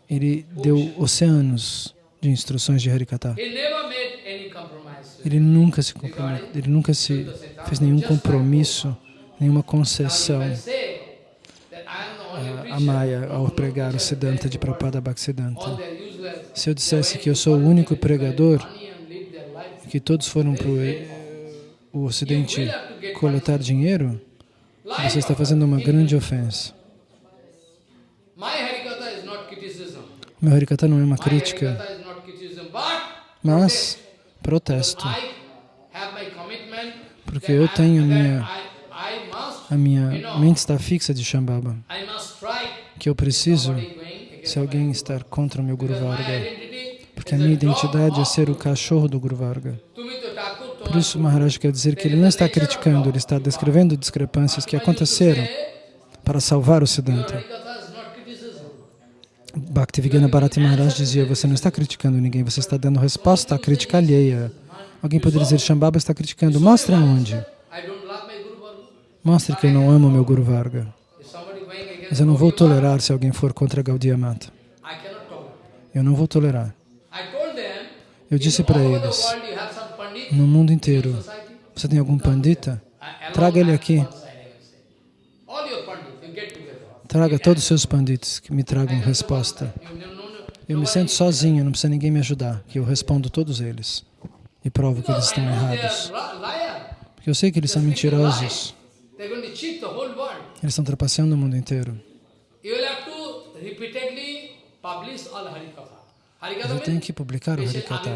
Ele deu oceanos de instruções de Harikata. Ele nunca se comprometeu, ele nunca se fez nenhum compromisso, nenhuma concessão a Maya ao pregar o Siddhanta de Prabhupada Bhaktisiddhanta. Se eu dissesse que eu sou o único pregador, que todos foram para o Ocidente coletar dinheiro, você está fazendo uma grande ofensa. Meu Harikata não é uma crítica, Mas protesto, porque eu tenho minha, a minha mente está fixa de Shambhava, que eu preciso, se alguém estar contra o meu Guru Varga, porque a minha identidade é ser o cachorro do Guru Varga. Por isso, Maharaj quer dizer que ele não está criticando, ele está descrevendo discrepâncias que aconteceram para salvar o Siddhanta. Bhaktivigana Bharati Maharaj dizia, você não está criticando ninguém, você está dando resposta à crítica alheia. Alguém poderia dizer, Shambhava está criticando. Mostre aonde. Mostre que eu não amo meu Guru Varga. Mas eu não vou tolerar se alguém for contra Gaudiya Mata. Eu não vou tolerar. Eu disse para eles, no mundo inteiro, você tem algum pandita? Traga ele aqui. Traga todos os seus pandits que me tragam resposta. Eu me sento sozinho, não precisa ninguém me ajudar, que eu respondo todos eles e provo que eles estão errados. Porque eu sei que eles são mentirosos. Eles estão trapaceando o mundo inteiro. Eu tenho que publicar o Harikata,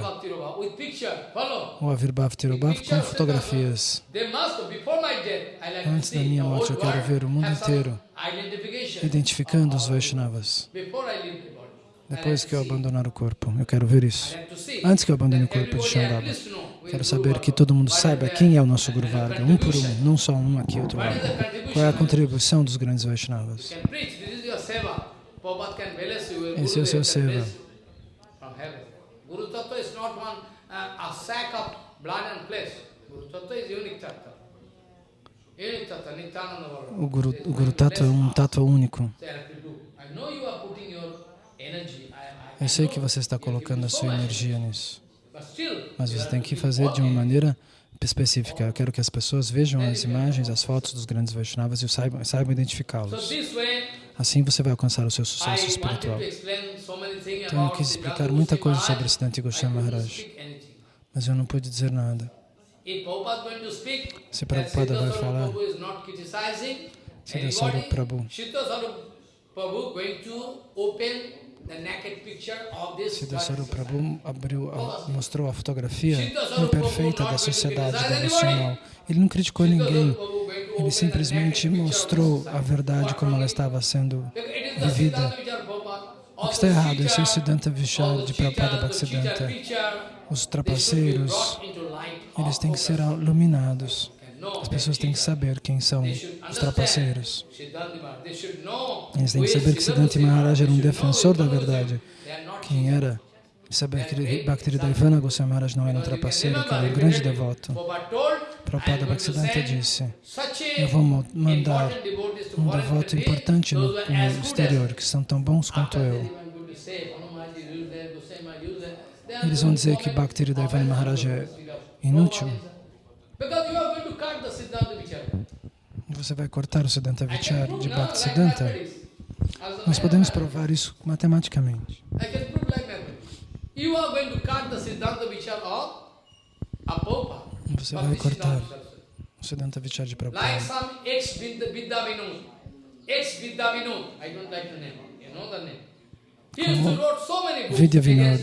o Avirbhav Tirobhav, com fotografias. Antes da minha morte, eu quero ver o mundo inteiro identificando os Vaishnavas. Depois que eu abandonar o corpo, eu quero ver isso. Antes que eu abandone o corpo de Shambhava, quero saber que todo mundo saiba quem é o nosso Guru Varga, um por um, não só um aqui, outro lá. Qual é a contribuição dos grandes Vaishnavas? Esse é o seu seva. Guru. O Guru, o Guru Tattva é um Tattva único. Eu sei que você está colocando a sua energia nisso, mas você tem que fazer de uma maneira específica. Eu quero que as pessoas vejam as imagens, as fotos dos grandes Vaishnavas e saibam, saibam identificá-los. Assim você vai alcançar o seu sucesso espiritual. Tenho que explicar muita coisa sobre Siddhanta Goswami Maharaj, mas eu não pude dizer nada. Se Prabhupada vai falar, Siddha Prabhu, Siddha Sarup Prabhu abriu, mostrou a fotografia imperfeita da sociedade devocional. Ele não criticou ninguém, ele simplesmente mostrou a verdade como ela estava sendo vivida. O que está errado? Esse é o Siddhanta Vishal de Prabhupada Bhaktisiddhanta. Os trapaceiros, eles têm que ser iluminados. As pessoas têm que saber quem são os trapaceiros. Eles têm que saber que Siddhanta Maharaj era um defensor da verdade. Quem era? Saber que Bhaktivedanta Goswami Maharaj não era um trapaceiro, que era um grande devoto. Prabhupada Bhaktisiddhanta disse, eu vou mandar um devoto importante no, no exterior, que são tão bons quanto eu. Eles vão dizer que Bhaktivedanta Maharaj é inútil. Você vai cortar o Siddhanta Vichar de Bhaktisiddhanta? Nós podemos provar isso matematicamente. Você vai cortar o Siddhanta Vichar de Prabhupada. Como? Vidya Vinod,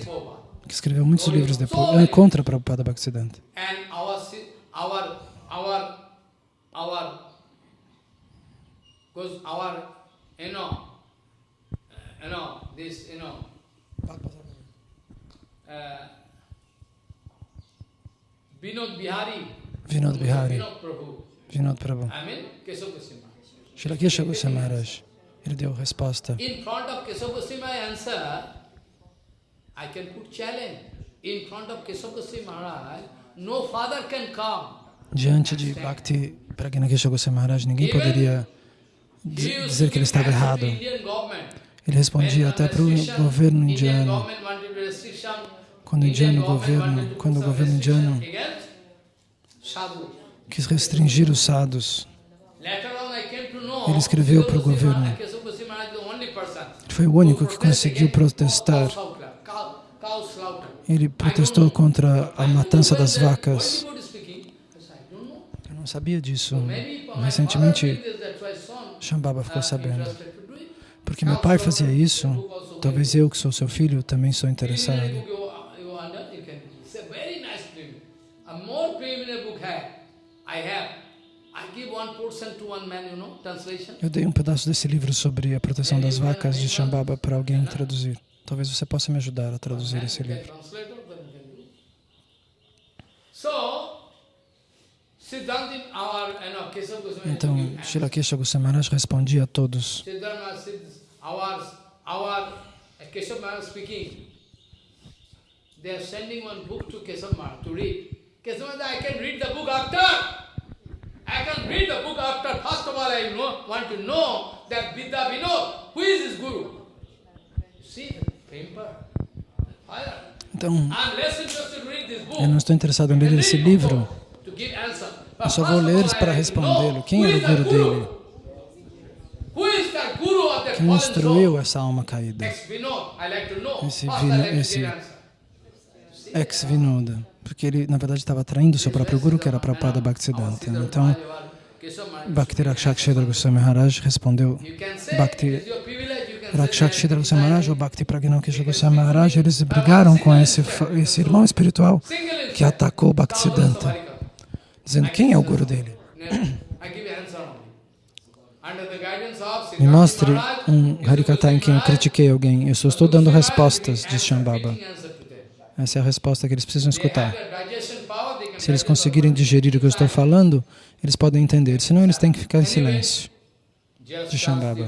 que escreveu muitos livros depois, contra Prabhupada Bhaktisiddhanta. Our our our because our you know you know this you know uh, Vinod Bihari. Vinod Bihari. Vinod Prabhu. Vinod Prabhu. I mean Keshav Goswami Shri Keshav Goswami Maharaj. Ele deu resposta. In front of Keshav Goswami answer I can put challenge. In front of Keshav Goswami Maharaj Diante de Bhakti Pragnakesha Goswami Maharaj, ninguém poderia dizer que ele estava errado. Ele respondia até para o governo indiano. Quando o indiano governo, quando o governo indiano quis restringir os sadhus, ele escreveu para o governo. Foi o único que conseguiu protestar ele protestou contra a matança das vacas. Eu não sabia disso. Recentemente, Shambhava ficou sabendo. Porque meu pai fazia isso, talvez eu, que sou seu filho, também sou interessado. Eu dei um pedaço desse livro sobre a proteção das vacas de Shambhava para alguém traduzir. Talvez você possa me ajudar a traduzir esse livro. Então, Srila Kesha Goswamaraj respondia a todos. They are sending one book to Kesav to read. Kesav I can read the book after. I can read the book after. First of all, I know, want to know that Vidya Vinod, who is his guru? See. Então, eu não estou interessado em ler esse livro. Eu só vou ler para respondê-lo. Quem era o guru dele? Quem instruiu essa alma caída? Esse, vino, esse ex-Vinoda. Porque ele, na verdade, estava traindo seu próprio guru, que era Prabhupada Bhaktisiddhanta. Então, Bhakti Rakshakshedra Goswami Maharaj respondeu, Bhakti Rakshakshedra Goswami ou Bhakti Pragnakesha Goswami eles brigaram com esse, esse irmão espiritual que atacou Bhaktisiddhanta, dizendo quem é o guru dele. Me mostre um Harikata em quem eu critiquei alguém. Eu só estou dando respostas, diz Shambhava. Essa é a resposta que eles precisam escutar. Se eles conseguirem digerir o que eu estou falando, eles podem entender. Senão, eles têm que ficar em silêncio. De Shambhava.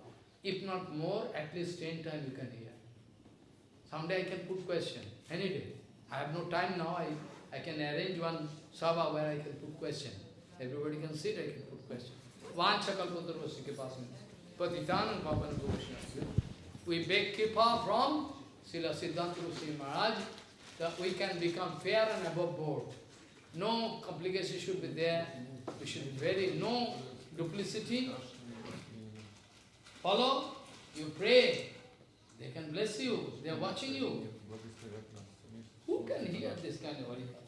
if not more, at least ten times you can hear. Someday I can put question, any day. I have no time now, I, I can arrange one sabha where I can put question. Everybody can sit, I can put question. We beg kipa from Srila Siddhanta Rusi Maharaj, that we can become fair and above board. No complication should be there. We should be very, no duplicity. Follow, you pray, they can bless you, they are watching you. Who can hear this kind of?